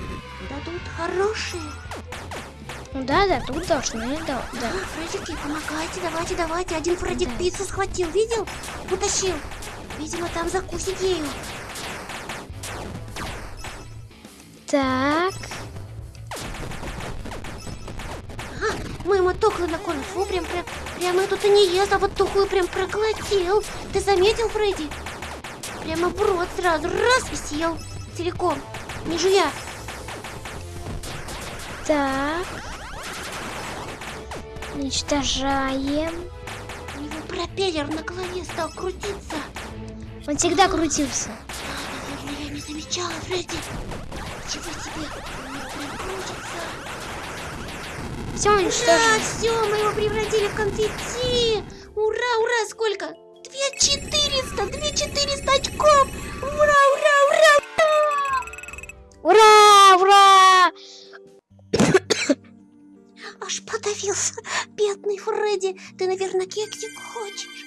дадут хорошее? Ну да, да, тут должны, да, да. А, Фредики, помогайте, давайте, давайте. Один Фредик Да. пиццу схватил, видел? Утащил. Видимо, там закусить ею. Так, Ага, мы ему тухлый накормим. Фу, прям, прям, прям эту-то не ест, а вот тухлую прям проглотил. Ты заметил, Фредди? Прямо в рот сразу раз и съел целиком, не жуя. так. Уничтожаем. У него пропеллер на голове стал крутиться. Он всегда крутился. Наверное, я не замечала, Фредди. Чего себе? Он прям крутится. Все Да, уничтожено. все, мы его превратили в конфетти. Ура, ура, сколько? Две четыреста, две четыреста очков. Ура, ура, ура, ура. Ура, ура! Аж подавился. Бедный Фредди. Ты, наверное, кексик хочешь?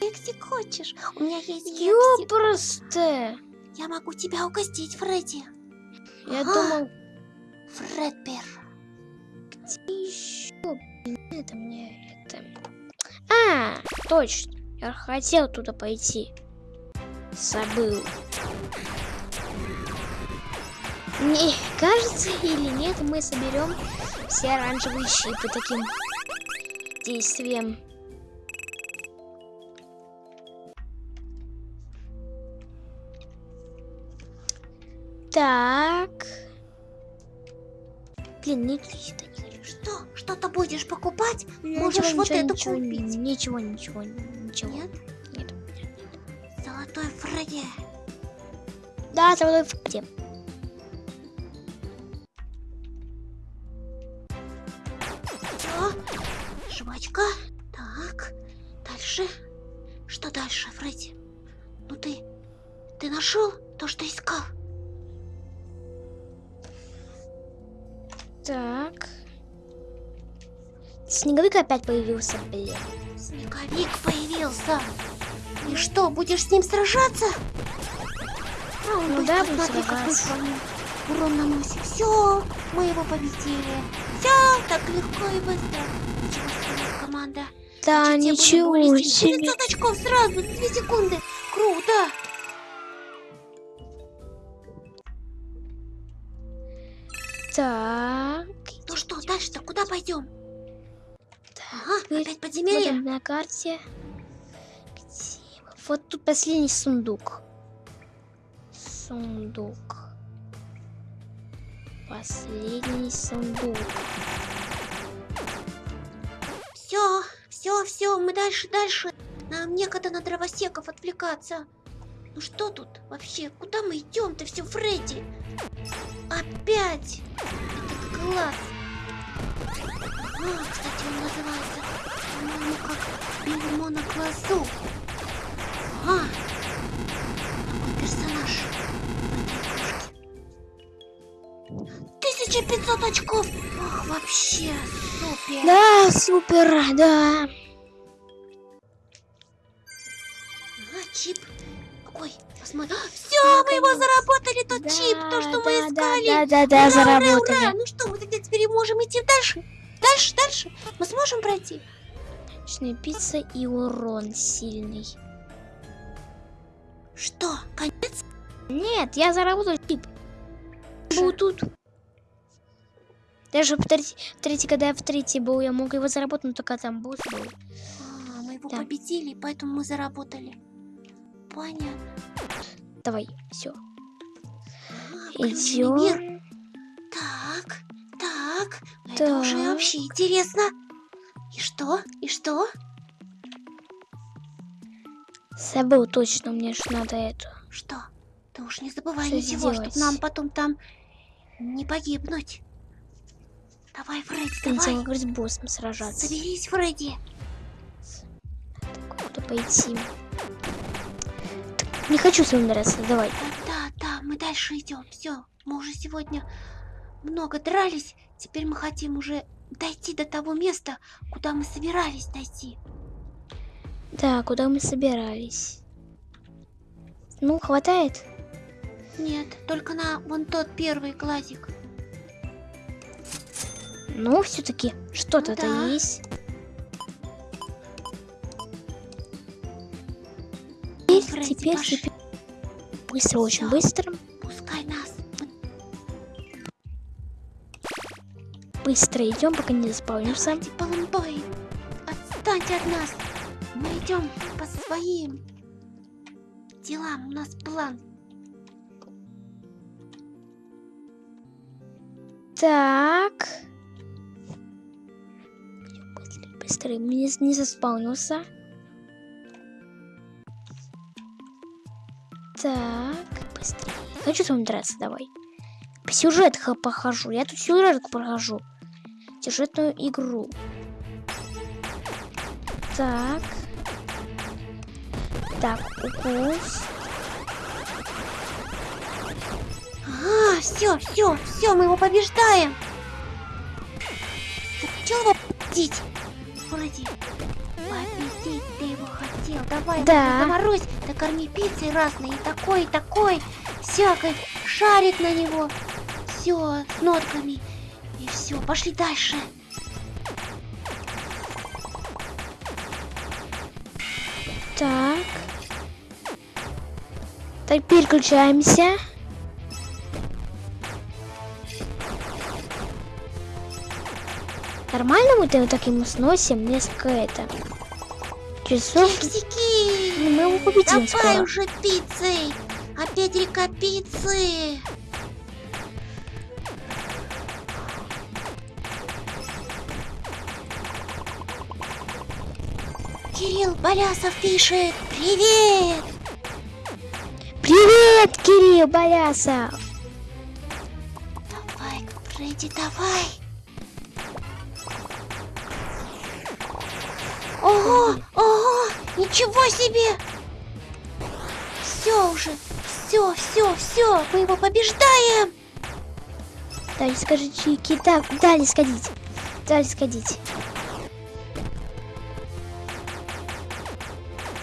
Кексик хочешь? У меня есть кексик. Ёпросто. Я могу тебя угостить, Фредди. Я Ага. думал, Фредбер. где еще? Это мне это... А, точно. Я хотел туда пойти. Забыл. Не, кажется или нет, мы соберем все оранжевые щипы таким действием. Так. Блин, не сюда не хочу. Что? Что-то будешь покупать? Ничего, Можешь вот ничего, эту ничего, купить. Ничего, ничего, ничего. Нет? Нет. Золотой Фредди. Да, золотой Фредди. Жвачка. Так. Дальше. Что дальше, Фредди? Ну ты... Ты нашел то, что искал? Так. Снеговик опять появился, блин. Снеговик появился. И что, будешь с ним сражаться? А, он Ну да, какой сражаться. Урон наносит. Все, мы его победили. Все, так легко и быстро. Команда. Да, Значит, ничего себе. 900 очков сразу, за 2 секунды. Круто. Так. Ну что, дальше-то куда пойдем? Ага, опять подземелье. смотрим на карте. Где? Вот тут последний сундук. Сундук. Последний сундук. Все, все, все, мы дальше, дальше. Нам некогда на дровосеков отвлекаться. Ну что тут вообще? Куда мы идем-то все, Фредди? Опять этот глаз. А, кстати, он называется, по-моему, как бельмо на глазу. А, персонаж. 1500 очков! Ох, вообще супер! Да, супер, да. А, чип. Какой? Посмотри. Все, мы его заработали, тот Да, чип, то, что мы да, искали. Да, да, да, Ура, ура, заработали. ура. Ну что, мы тогда теперь можем идти дальше? Дальше, дальше. Мы сможем пройти? Ночная пицца и урон сильный. Что, конец? Нет, я заработал тип. Был тут. Даже в третий, в третий, когда я в третий был, я мог его заработать, но только там босс был. А, мы его Да. победили, поэтому мы заработали. Понятно. Давай, все. Идем. Так, так. Это Так. уже вообще интересно. И что? И что? Забыл точно, мне же надо это. Что? Ты уж не забывай Что ничего, чтобы нам потом там не погибнуть. Давай, Фредди, давай. говорит, с боссом сражаться. Соберись, Фредди. Куда пойти? Так, Не хочу с вами драться, давай. Да, да, да, мы дальше идем. Все, мы уже сегодня много дрались. Теперь мы хотим уже дойти до того места, куда мы собирались дойти. Да, куда мы собирались? Ну, хватает? Нет, только на вон тот первый глазик. Ну, все-таки что-то-то да. есть. Теперь, Фредди, теперь, пошли. теперь. Быстро, очень Всё. быстро. Пускай нас. Быстро идем, пока не заспавнимся. Давайте, Палумбой, отстаньте от нас. Мы идем по своим делам. У нас план. Так. Быстрее, быстрее. Не, не заспавнился. Так, быстрее. Хочу с вами драться, давай. По сюжету похожу. Я тут сюжетку прохожу. Сюжетную игру. Так. Так, укус. А, все, все, все, мы его побеждаем. Ты хотел его победить? Фредди, победить ты его хотел. Давай, Да. заморозь, накорми пиццей разной, и такой, и такой, всякой, шарик на него. Все, с нотками. И все, пошли дальше. Так. Так, переключаемся. Нормально мы так ему сносим несколько это часов. Фиксики! Ну, мы его победим Давай скоро. уже пиццей! Опять река пиццы! Кирилл Болясов пишет «Привет!» Привет, Кирилл Болясов! Давай, Фредди, давай! Ого, ого, ничего себе! Все уже, все, все, все, мы его побеждаем! Дали скажи чики. Так, дали сходить. Дали сходить.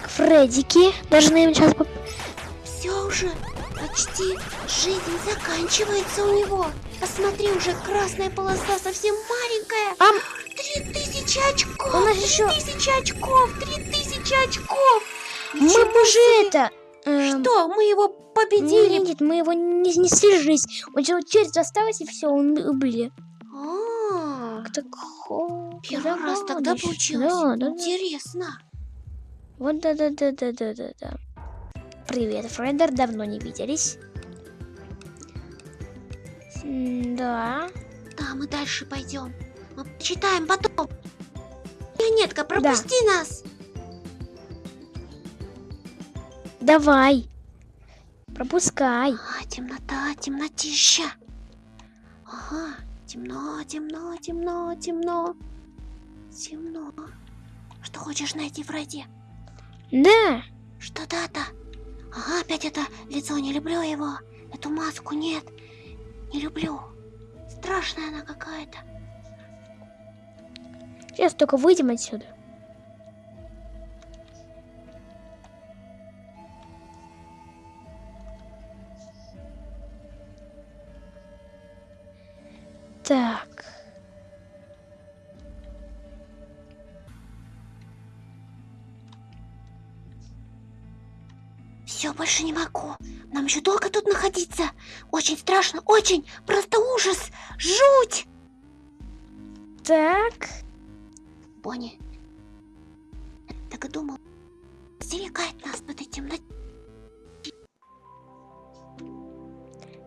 К Фреддике. Должны сейчас... поп- Все уже, почти жизнь заканчивается у него. Посмотри, уже красная полоса совсем маленькая. Ам, Три тысячи очков! У нас три еще- тысячи очков! Три тысячи очков! мы Ничего бы уже это... эм, Что, мы его победили? Нет, мы его не снесли жизнь. У него черт осталось, и все, он убили. А, Так, хо- Первый раз тогда получилось. Да, да. Интересно. Вот да да да да да да да. Привет, Фредер, давно не виделись. Да. Да, мы дальше пойдем. Мы читаем потом. Пионетка, пропусти нас. Давай. Пропускай. А, темнота, темнотища. Ага, темно, темно, темно, темно. Темно. Что хочешь найти, Фредди? Да. Что дата? Ага, опять это лицо, не люблю его. Эту маску нет. Не люблю. Страшная она какая-то. Сейчас только выйдем отсюда. Так. Все, больше не могу. Нам еще долго тут находиться. Очень страшно, очень. Просто ужас. Жуть. Так. Бонни. я Так и думал. Стерегает нас в этой темноте.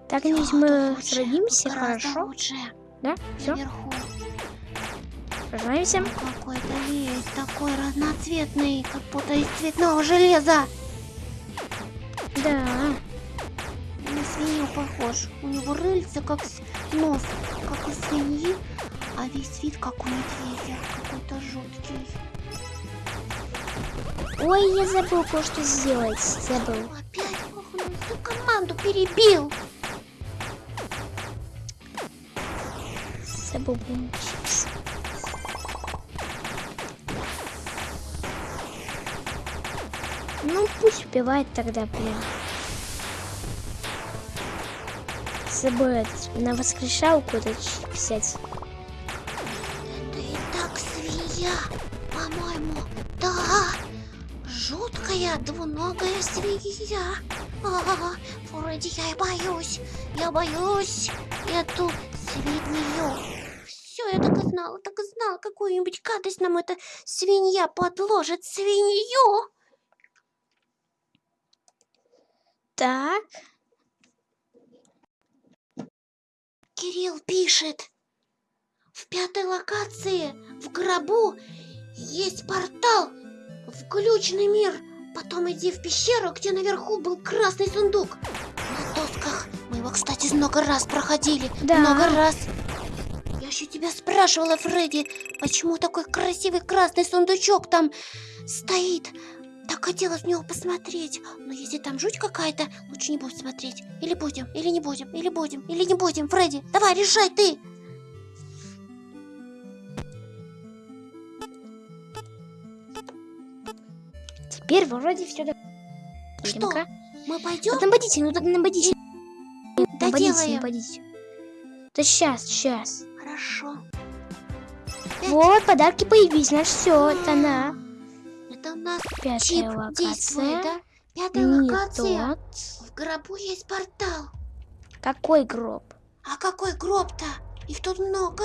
Так, тут мы сразимся, гораздо хорошо? лучше. Да? Все, Наверху. сражаемся. Какой-то лес такой разноцветный, как будто из цветного железа. Да. На свинью похож. У него рыльце как нос, как у свиньи, а весь вид как у медведя. Какой-то жуткий. Ой, я забыл кое-что сделать. Забыл. Опять ох, он команду перебил. Забыл чипс. Ну, пусть убивает тогда, блин. Забыл на воскрешалку это ч- взять. Жуткая двуногая свинья. А, Фредди, я и боюсь. Я боюсь эту свинью. Все, я так и знала, так и знала, какую-нибудь гадость нам эта свинья подложит. Свинью! Так. Кирилл пишет. В пятой локации, в гробу, есть портал в глючный мир. Потом иди в пещеру, где наверху был красный сундук. На досках. Мы его, кстати, много раз проходили. Да. Много раз. Я еще тебя спрашивала, Фредди, почему такой красивый красный сундучок там стоит. Так хотелось в него посмотреть. Но если там жуть какая-то, лучше не будем смотреть. Или будем, или не будем, или будем, или не будем. Фредди, давай, решай ты. Теперь вроде все. Что? Мы пойдем? Нападите, ну так нападите. Да Нападите, нападите. Да сейчас, сейчас. Хорошо. Опять? Вот, подарки появились, значит все, это она. Это у нас Пятая чип локация. действует, да? Пятая Не локация. тот. В гробу есть портал. Какой гроб? А какой гроб-то? Их тут много.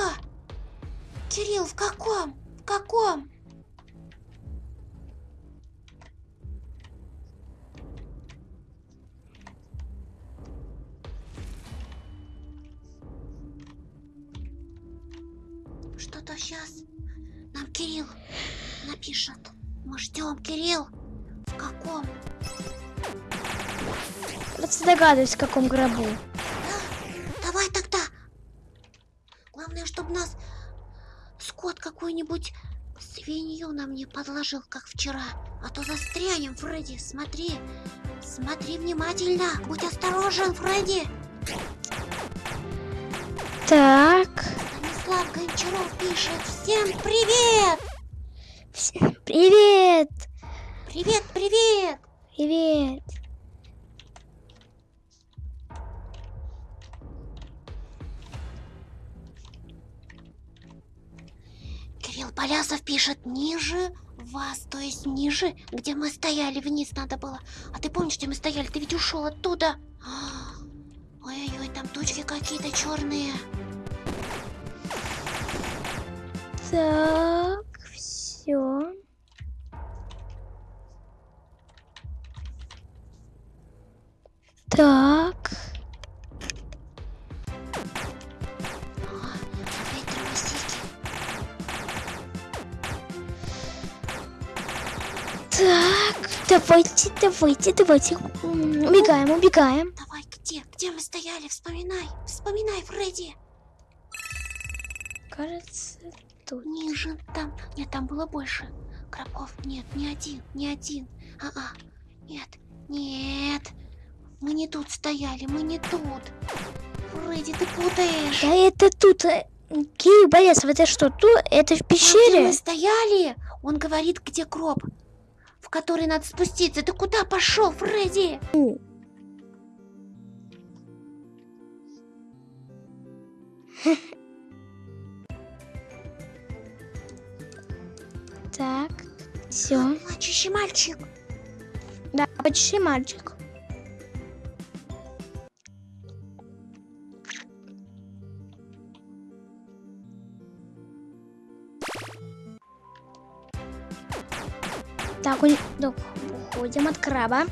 Кирилл, в каком? В каком? Что-то сейчас нам Кирилл напишет. Мы ждем, Кирилл. В каком? Просто догадываюсь, в каком гробу. Да, давай тогда. Главное, чтобы нас скот какой-нибудь свинью нам не подложил, как вчера. А то застрянем, Фредди. Смотри. Смотри внимательно. Будь осторожен, Фредди. Так. Станислав Гончаров пишет. Всем привет! Всем привет! Привет, привет! Привет! Кирилл Полясов пишет ниже вас, то есть ниже, где мы стояли, вниз надо было. А ты помнишь, где мы стояли? Ты ведь ушел оттуда. Ой-ой-ой, там тучки какие-то черные. Так, все. Так. Так, давайте, давайте, давайте. Убегаем, убегаем. Давай, где? Где мы стояли? Вспоминай. Вспоминай, Фредди. Кажется, тут. Ниже. Там. Нет, там было больше. Крабов. Нет, не один. Не один. А-а. Нет. Нет. Мы не тут стояли. Мы не тут. Фредди, ты путаешь. Да это тут. э, Кирилл Борисов, это что, тут? Это в Там, пещере? мы стояли, он говорит, где гроб, в который надо спуститься. Ты куда пошел, Фредди? Так, все. Плачущий мальчик. Да, почти мальчик. Так, так, уходим от краба.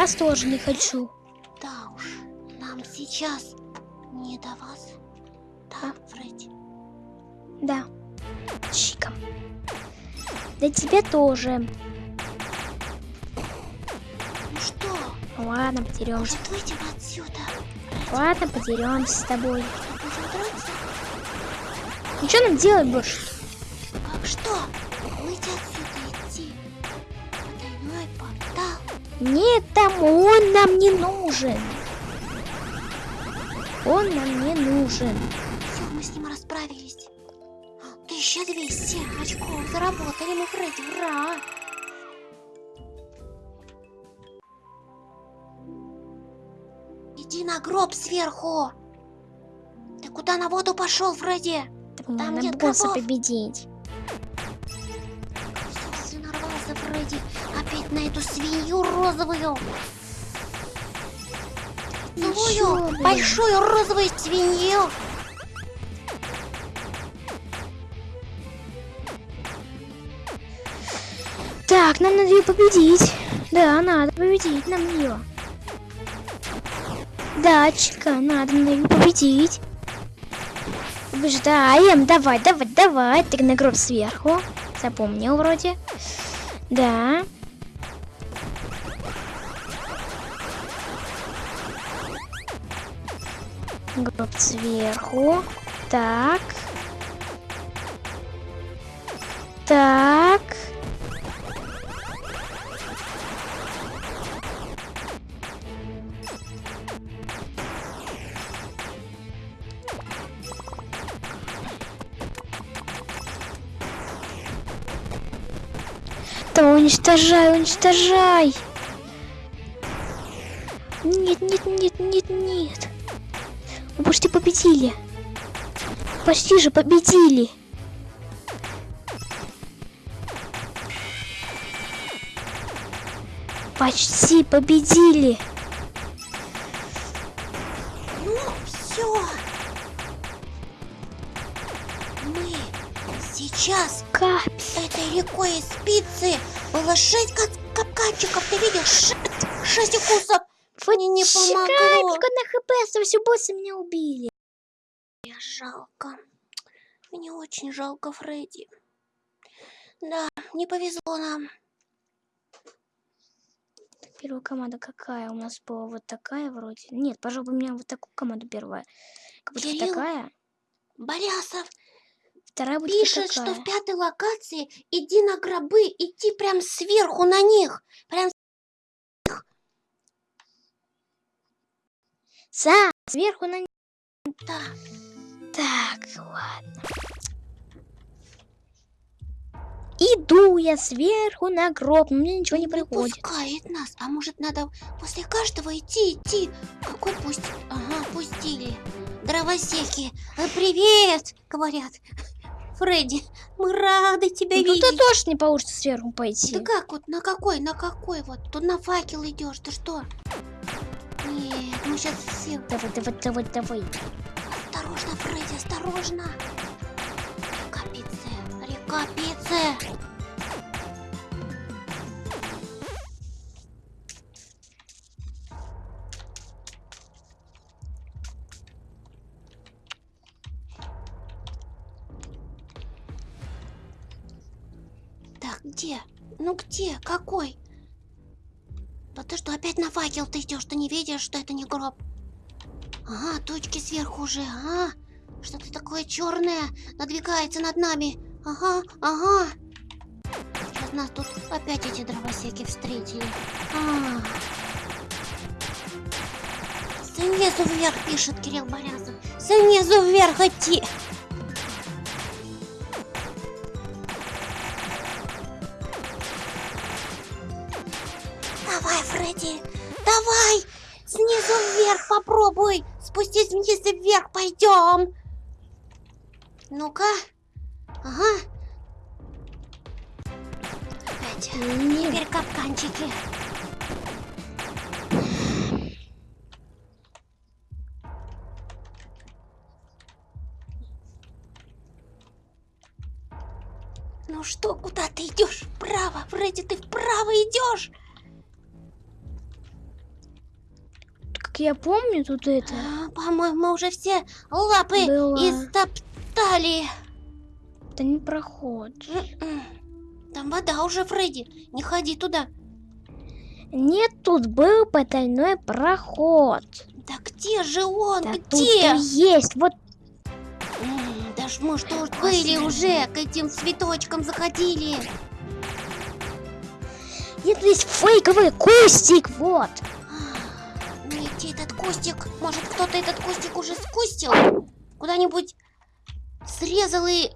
Вас тоже не хочу. Да уж, нам сейчас не до вас. Да, Фредди? Да. Чиком. Да тебе тоже. Ну что, Ладно, подеремся. может выйдем отсюда? Ладно, подеремся с тобой. Что нам делать больше? Как что? Нет, там он нам не нужен. Он нам не нужен. Все, мы с ним расправились. 1200 очков заработали мы, Фредди, ура! Иди на гроб сверху! Ты куда на воду пошел, Фредди? Так Там надо нет босса гробов. победить. Всё, ты нарвался, Фредди, опять на эту свинью розовую! Злую, большую розовую свинью! Так, нам надо ее победить. Да, надо победить нам ее. Да, Чика, надо ее победить. Побеждаем. Давай, давай, давай. Ты на гроб сверху. Запомнил вроде. Да. Гроб сверху. Так. Так. Да уничтожай, уничтожай. Нет, нет, нет, нет, нет. Мы почти победили. Почти же победили. Почти победили. Ну, все. Мы сейчас Капец. этой рекой из спицы было шесть кап- капканчиков. Ты видишь? Шесть, шесть укусов. Вот Мне не помогло. только на хп оставайся, боссы меня убили. Мне жалко. Мне очень жалко Фредди. Да, не повезло нам. Первая команда какая? У нас была вот такая вроде. Нет, пожалуй, у меня вот такую команду первая. Как будто Кирилл, такая. Балясов Вторая будет пишет, что такая. в пятой локации иди на гробы, идти прям сверху на них. Прям Са, сверху на... да. Так, ладно. Иду я сверху на гроб, но мне ничего не приходит. пускает нас. А может надо после каждого идти, идти? Какой пусть... Ага, пустили. Дровосеки. «А, Привет, говорят. Фредди, мы рады тебя Ну, видеть. тут тоже не получится сверху пойти. Да как вот, на какой, на какой вот? Тут на факел идешь, ты что? Нет, мы сейчас все... Давай, давай, давай, давай. Осторожно, Фредди, осторожно. Река Пице, река Пице. Так, где? Ну где? Какой? Да ты что, опять на факел ты идешь? Ты не видишь, что это не гроб? Ага, точки сверху уже, ага. Что-то такое черное надвигается над нами. Ага, ага. Сейчас нас тут опять эти дровосеки встретили. А. Снизу вверх, пишет Кирилл Борязов. Снизу вверх идти. Фредди, давай! Снизу вверх попробуй! Спустись вниз и вверх пойдем! Ну-ка. Ага. Опять. Нет. Теперь капканчики. Ну что, куда ты идешь? Вправо, Фредди, ты вправо идешь! Я помню, тут это... По-моему, уже все лапы Было. истоптали. Это не проход. М-м. Там вода уже, Фредди. Не ходи туда. Нет, тут был потайной проход. Да где же он? Да тут где? и есть. Вот М, Да ж мы что ж были уже, к этим цветочкам заходили. это есть фейковый кустик. Вот. Кустик. Может, кто-то этот кустик уже скустил? Куда-нибудь срезал и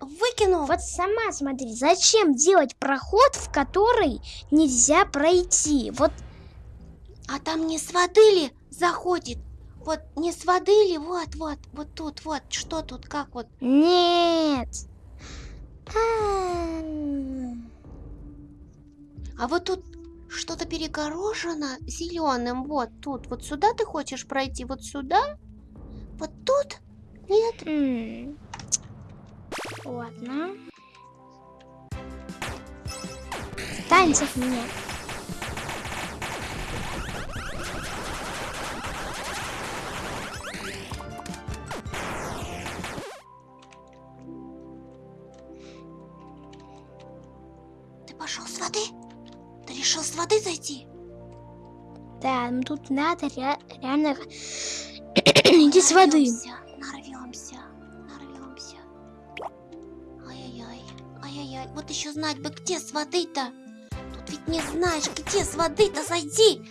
выкинул? Вот сама смотри, зачем делать проход, в который нельзя пройти? Вот А там не с воды ли заходит? Вот не с воды ли? Вот, вот, вот тут, вот. Что тут, как вот? нет. А, А вот тут что-то перегорожено зеленым. Вот тут. Вот сюда ты хочешь пройти? Вот сюда? Вот тут? Нет? м. Ладно. От меня. Ты пошел с воды? Ты решил с воды зайти? Да, ну тут надо ре- реально идти с воды. Нарвемся, нарвемся. Ай-яй-яй, ай-яй-яй. Вот еще знать бы, где с воды-то. Тут ведь не знаешь, где с воды-то зайти.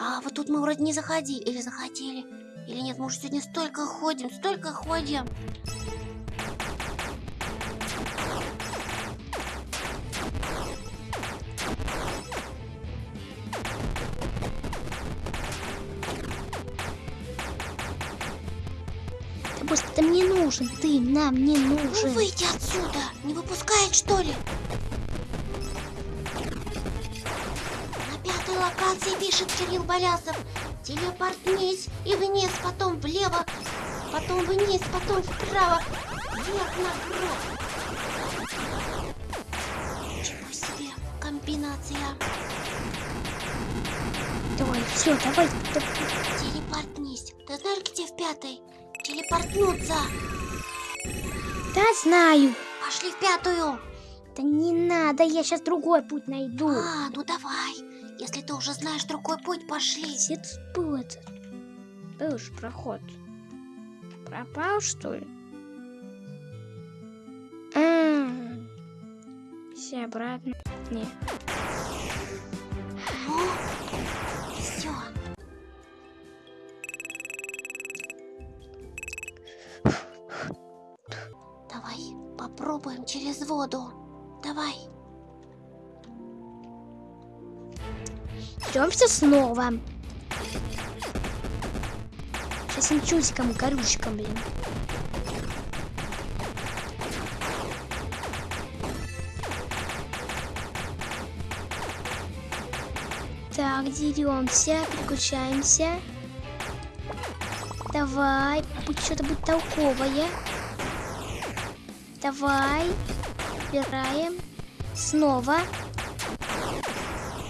А вот тут мы вроде не заходили. Или заходили. Или нет, мы уже сегодня столько ходим, столько ходим. Нужен, ты нам не Ну нужен. выйди отсюда. Не выпускает, что ли? На пятой локации пишет Кирилл Болясов. Телепортнись и вниз, потом влево, потом вниз, потом вправо, вверх на гроб. Ничего себе, комбинация. Давай, все, давай. да- Телепортнись. Ты знаешь, где в пятой? Телепортнуться. Да, знаю. Пошли в пятую. Да не надо, я сейчас другой путь найду. А, ну давай. Если ты уже знаешь другой путь, пошли. Тут был этот? Был же проход. Пропал, что ли? А, Все обратно. Не. Ну, попробуем через воду. Давай. Идемся снова. Сейчас им чусиком и корючком, блин. Так, деремся, переключаемся. Давай, будь что-то будет толковое. Давай, убираем. Снова.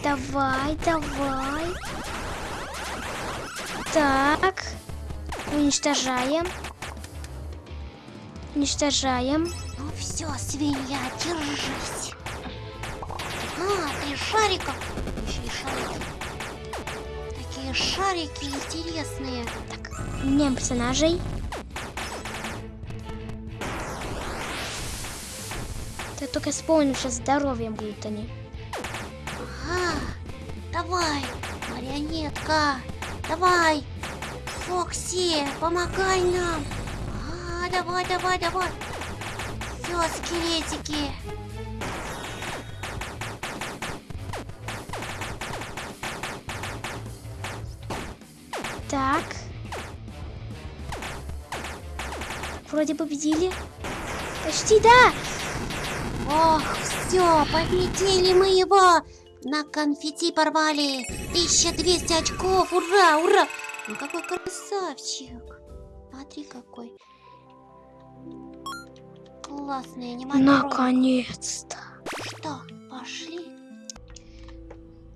Давай, давай. Так. Уничтожаем. Уничтожаем. Ну все, свинья, держись. А, три шарика. Еще и шарики. Такие шарики интересные. Так, меняем персонажей. Я только вспомнил, сейчас здоровьем будут они. Ага, давай, марионетка, давай, Фокси, помогай нам. А, давай, давай, давай. Все, скелетики. Так. Вроде победили. Почти, да! Ох, все, победили мы его. На конфетти порвали. 1200 очков, ура, ура. Ну какой красавчик. Смотри какой. Классный аниматор. Наконец-то. Что, пошли?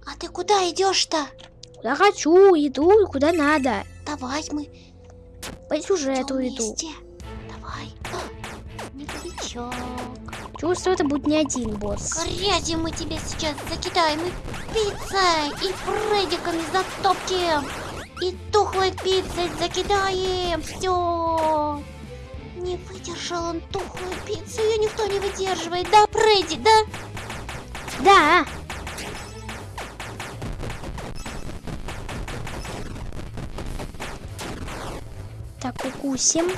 А ты куда идешь-то? Куда хочу, иду, куда надо. Давай мы По сюжету иду. Давай. Медовичок. Чувствую, это будет не один босс. Грязи мы тебе сейчас закидаем и пиццей, и фредиками затопчем, и тухлой пиццей закидаем. Все. Не выдержал он тухлую пиццу, ее никто не выдерживает. Да, Фредди, да? Да. Так, укусим.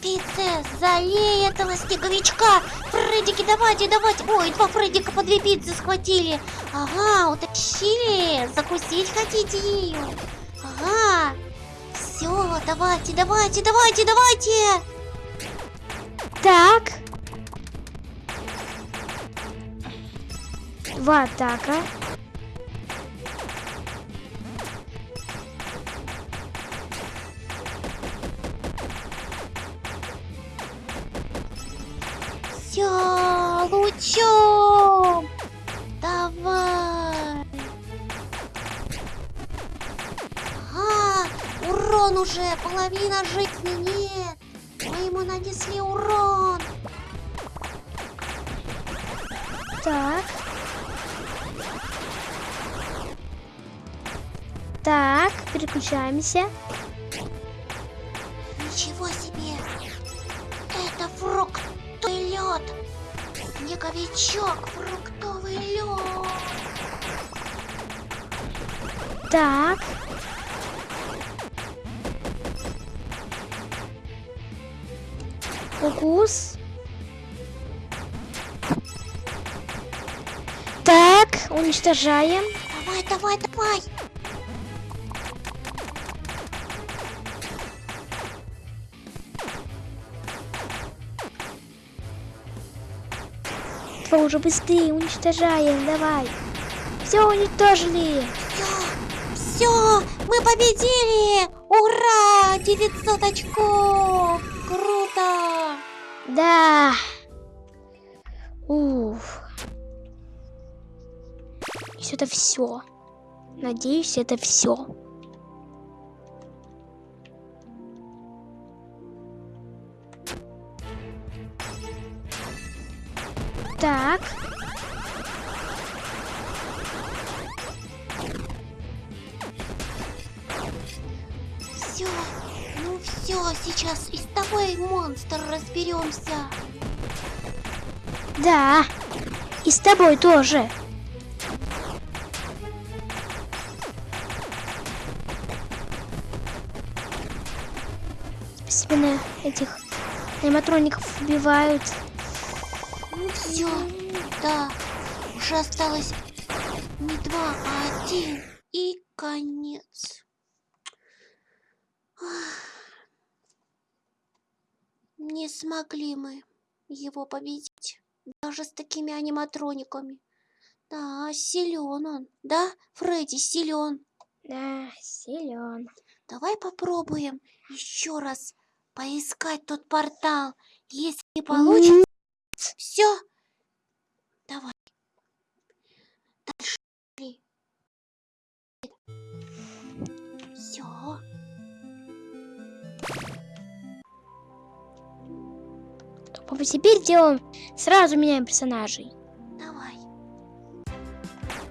Пиццы, залей этого снеговичка. Фреддики, давайте, давайте. Ой, два Фреддика по две пиццы схватили. Ага, утащили. Закусить хотите ее? Ага. Все, давайте, давайте, давайте, давайте. Так. Два атака. Половина жизни нет. Мы ему нанесли урон. Так. Так, переключаемся. Уничтожаем. Давай, давай, давай! Давай уже быстрее уничтожаем, давай. Все уничтожили. Все, все, мы победили! Ура! 900 очков! Круто! Да. Все. Надеюсь, это все. Так. Все, ну все, сейчас и с тобой, монстр, разберемся. Да. И с тобой тоже. Аниматроников убивают. Ну все, да, уже осталось не два, а один. И конец. Не смогли мы его победить. Даже с такими аниматрониками. Да, силен он. Да, Фредди, силен. Да, силен. Давай попробуем еще раз поискать тот портал. Если не получится, все. Давай. Дальше. Все. Папа, теперь делаем сразу меняем персонажей. Давай.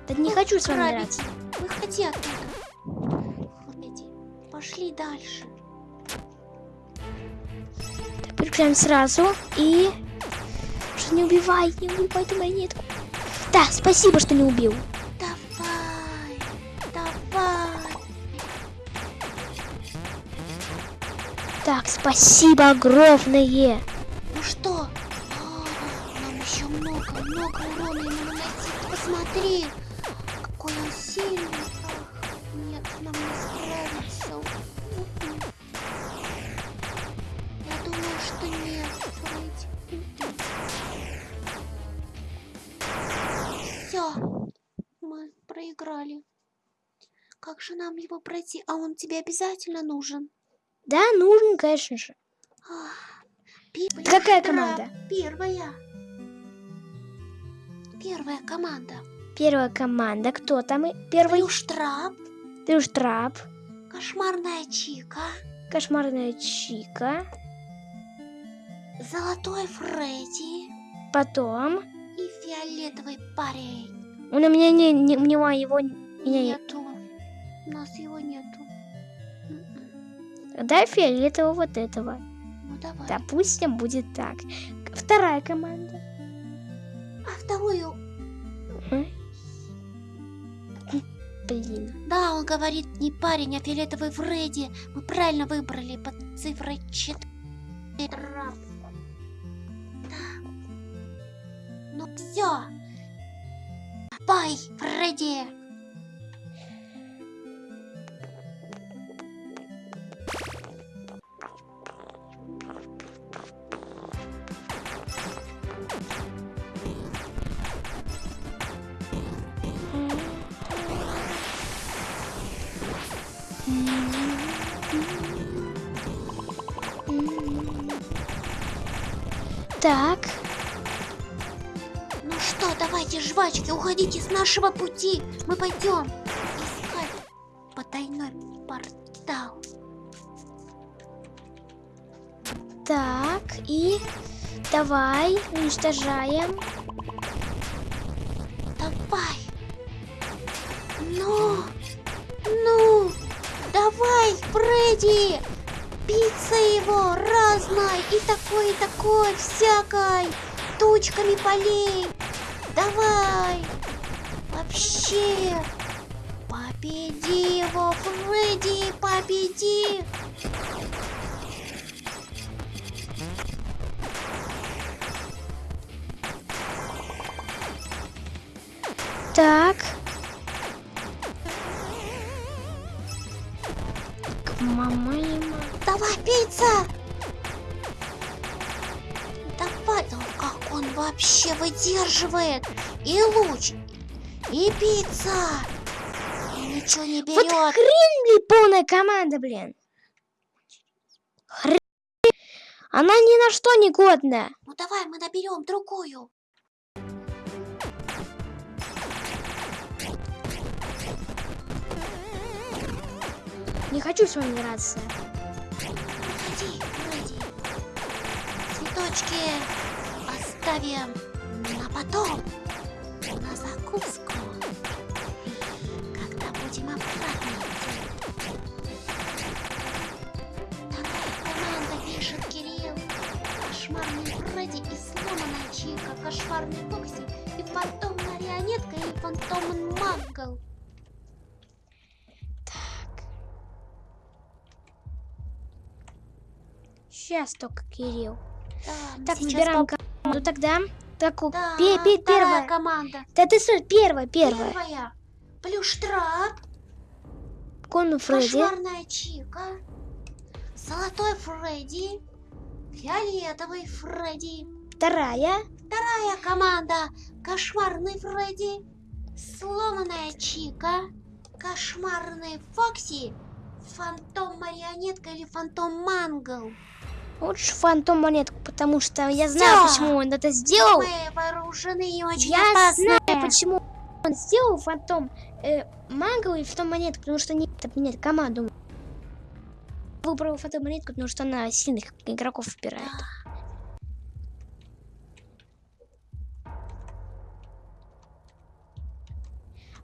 Да не Ну, хочу с вами драться. Выходи оттуда. Фредди, пошли дальше. Переключаем сразу и... Что не убивай, не убивай эту монетку. Да, спасибо, что не убил. Давай. Давай. Так, спасибо огромное. Ну что? А, нам еще много, много урона ему наносить. Посмотри, какой он сильный. Нет, нам не Как же нам его пройти? А он тебе обязательно нужен? Да, нужен, конечно же. Первая Какая команда? Первая. Первая команда. Первая команда. Кто там? Первый Плюштрап, Трюштрап. кошмарная Чика, Кошмарная Чика. золотой Фредди Потом. и фиолетовый парень. Он у меня не, не- у него его меня нет. Нету. У нас его нету. М-м. Дай фиолетового вот этого. Ну давай. Допустим, будет так. Вторая команда. А вторую... М? Блин. Да, он говорит не парень, а фиолетовый Фредди. Мы правильно выбрали под цифрой 4. Да. Ну все. Бай, Фредди. Так. Ну что, давайте, жвачки, уходите с нашего пути. Мы пойдем искать потайной портал. Так. И давай уничтожаем. Давай. Ну, ну, давай, Фредди. Пицца его разной и такой, и такой, всякой. Тучками полей. Давай. Вообще. Победи его, Фредди, победи. Так. К мама и ма- Давай, пицца! Давай, да как он вообще выдерживает? И луч, и пицца. И ничего не Вот берет. хрен ли полная команда, блин. Хрен. Она ни на что не годная. Ну давай, мы наберем другую. Не хочу с вами драться. Цветочки оставим А потом на закуску, когда будем обратно. Такая команда пишет Кирилл. Кошмарный Фредди и сломанная Чика, кошмарный Фокси и фантом марионетка и фантом Магл. Сейчас только, Кирилл. Да, Так, выбираем поп- команду тогда. Так, Да, пе- пе- первая. команда. Да ты стой, первая, первая. Первая. Плюштрап, Конный Фредди. кошмарная Чика, золотой Фредди, фиолетовый Фредди. Вторая. Вторая команда. Кошмарный Фредди, сломанная Чика, кошмарный Фокси, фантом марионетка или фантом Мангл. Лучше фантом монетку, потому что я Всё. знаю, почему он это сделал. Мы вооружены и очень Я опасны. знаю, почему он сделал фантом э, Мангл и фантом монетку, потому что не менять команду. Выбрал фантом монетку, потому что она сильных игроков выбирает.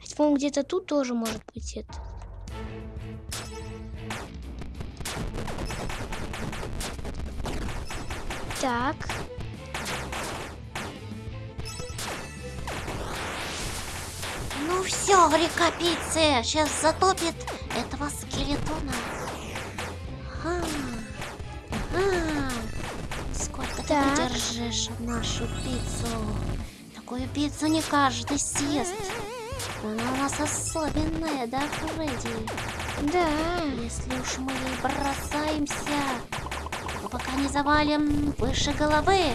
А по-моему, где-то тут тоже может быть это. Так. Ну все, река пиццы сейчас затопит этого скелетона. Ага. Ага. Сколько Так. ты держишь нашу пиццу? Такую пиццу не каждый съест. Она у нас особенная, да, Фредди? Да. Если уж мы ей бросаемся, пока не завалим выше головы.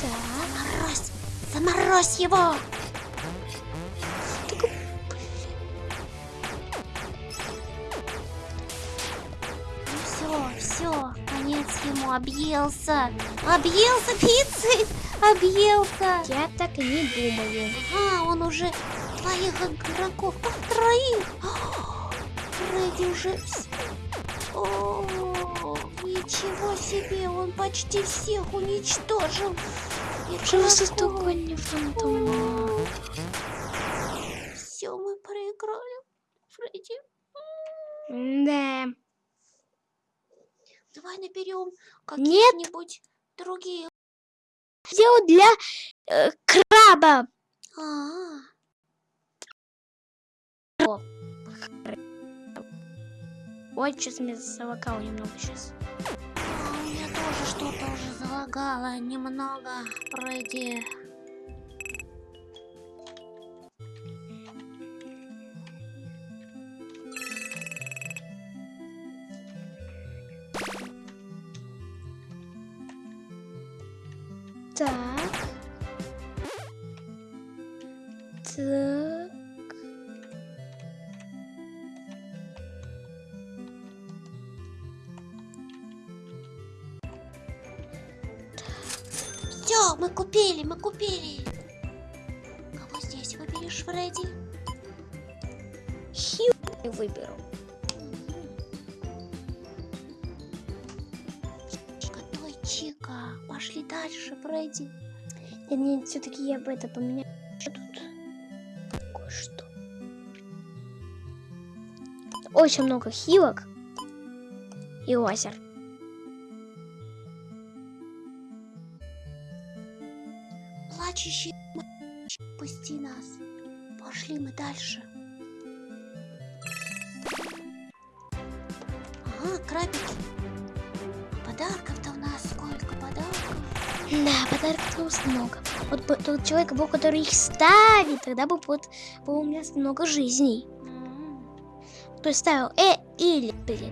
Так. Заморозь! Заморозь его! Ну все, все, конец ему объелся. Объелся пиццей! Объелся! Я так и не думаю. Ага, он уже твоих игроков, как троих. Фредди уже... вс- О, ничего себе, он почти всех уничтожил. Просто Игроков. столько не фантом. Все, мы проиграли. Фредди, Да. давай наберем каких-нибудь других. Сделал для э, краба. А, Ой, сейчас меня завокало немного сейчас. А, у меня тоже что-то уже залагало немного. Так. Так. Мы купили, мы купили. Кого здесь выберешь, Фредди? Хью выберу. Котой Чика. Пошли дальше, Фредди. Нет, нет, все-таки я бы это поменял. Что тут? Кое-что. Очень много хилок и озер. Вот бы тот человек был, который их ставит, тогда бы вот было у меня много жизней. Кто ставил э или блин.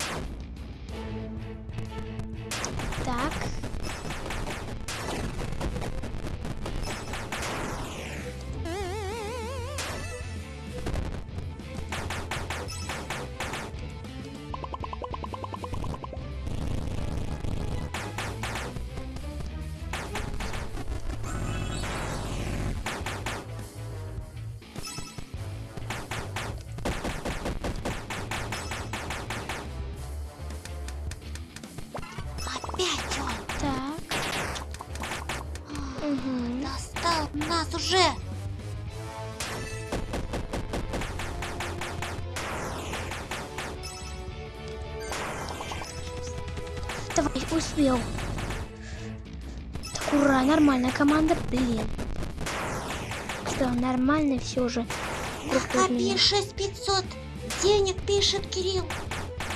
Нас уже. Давай, успел. Так, ура, нормальная команда, блин. Что, нормально все же. Накопи 6500 денег, пишет Кирилл.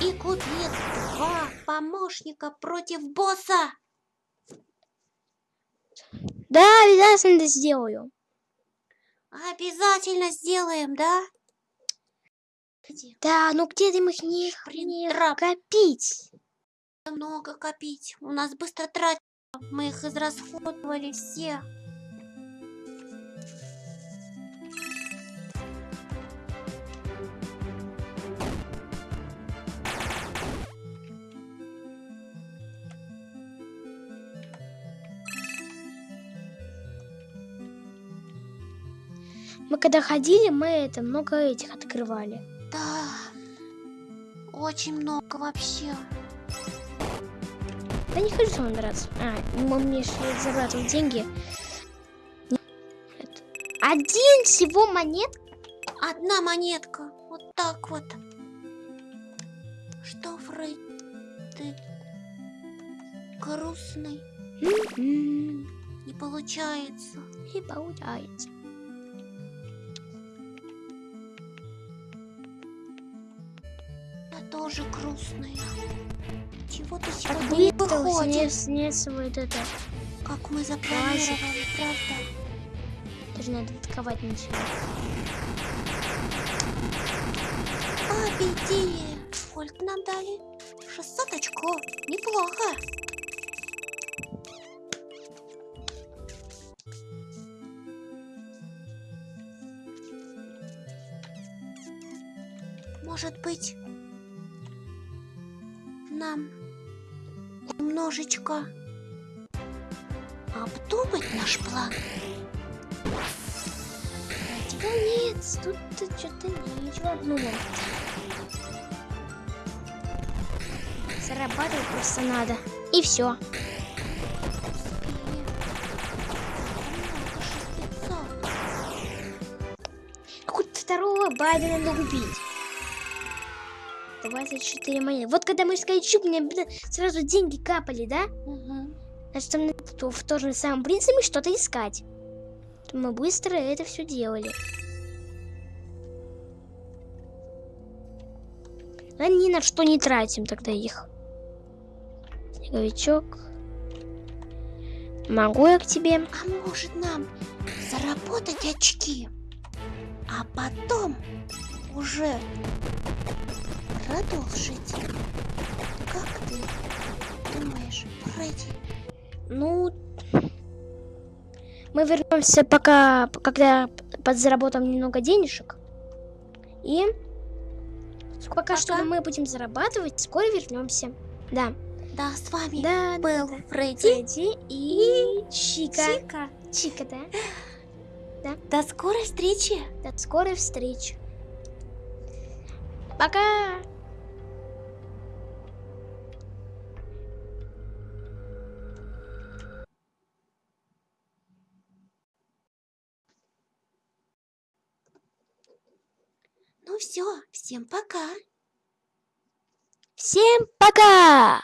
И купит два помощника против босса. Да, обязательно сделаю. Обязательно сделаем, да? Где? Да, ну где ты их не, Блин, не трап. копить? Много копить. У нас быстро тратим. Мы их израсходовали все. Мы когда ходили, мы это много этих открывали. Да. Очень много вообще. Да не хочу вам драться. А, ну, мне же забрать деньги. Это. Один всего монет? Одна монетка. Вот так вот. Что, Фрейд? Ты грустный. М, Не получается. Не получается. Я тоже грустная. Чего-то Так сегодня не снес, снес вот это. как мы запланировали, правда? Даже надо атаковать ничего. Победили! Сколько нам дали? 600 очков. Неплохо. Может быть, нам немножечко обдумать наш план? Да нет, тут что-то ничего обдумал. Зарабатывать просто надо. И все. Какого-то второго Байдена надо убить. 24 монеты. Вот когда мы искали чуб, мне блин, сразу деньги капали, да? Мгм. Значит, там то- в том же самом принципе что-то искать. Мы быстро это все делали. А ни на что не тратим тогда их. Снеговичок. Могу я к тебе? А может нам заработать очки, а потом уже продолжить? Как ты думаешь, Фредди? Ну, мы вернемся пока, когда подзаработаем немного денежек. И пока что Пока. мы будем зарабатывать, скоро вернемся. Да. Да, с вами Да, был да, да. Фредди Фредди и Чика. Чика. Чика, да? До скорой встречи! До скорой встречи. Пока! Все, всем пока! Всем пока!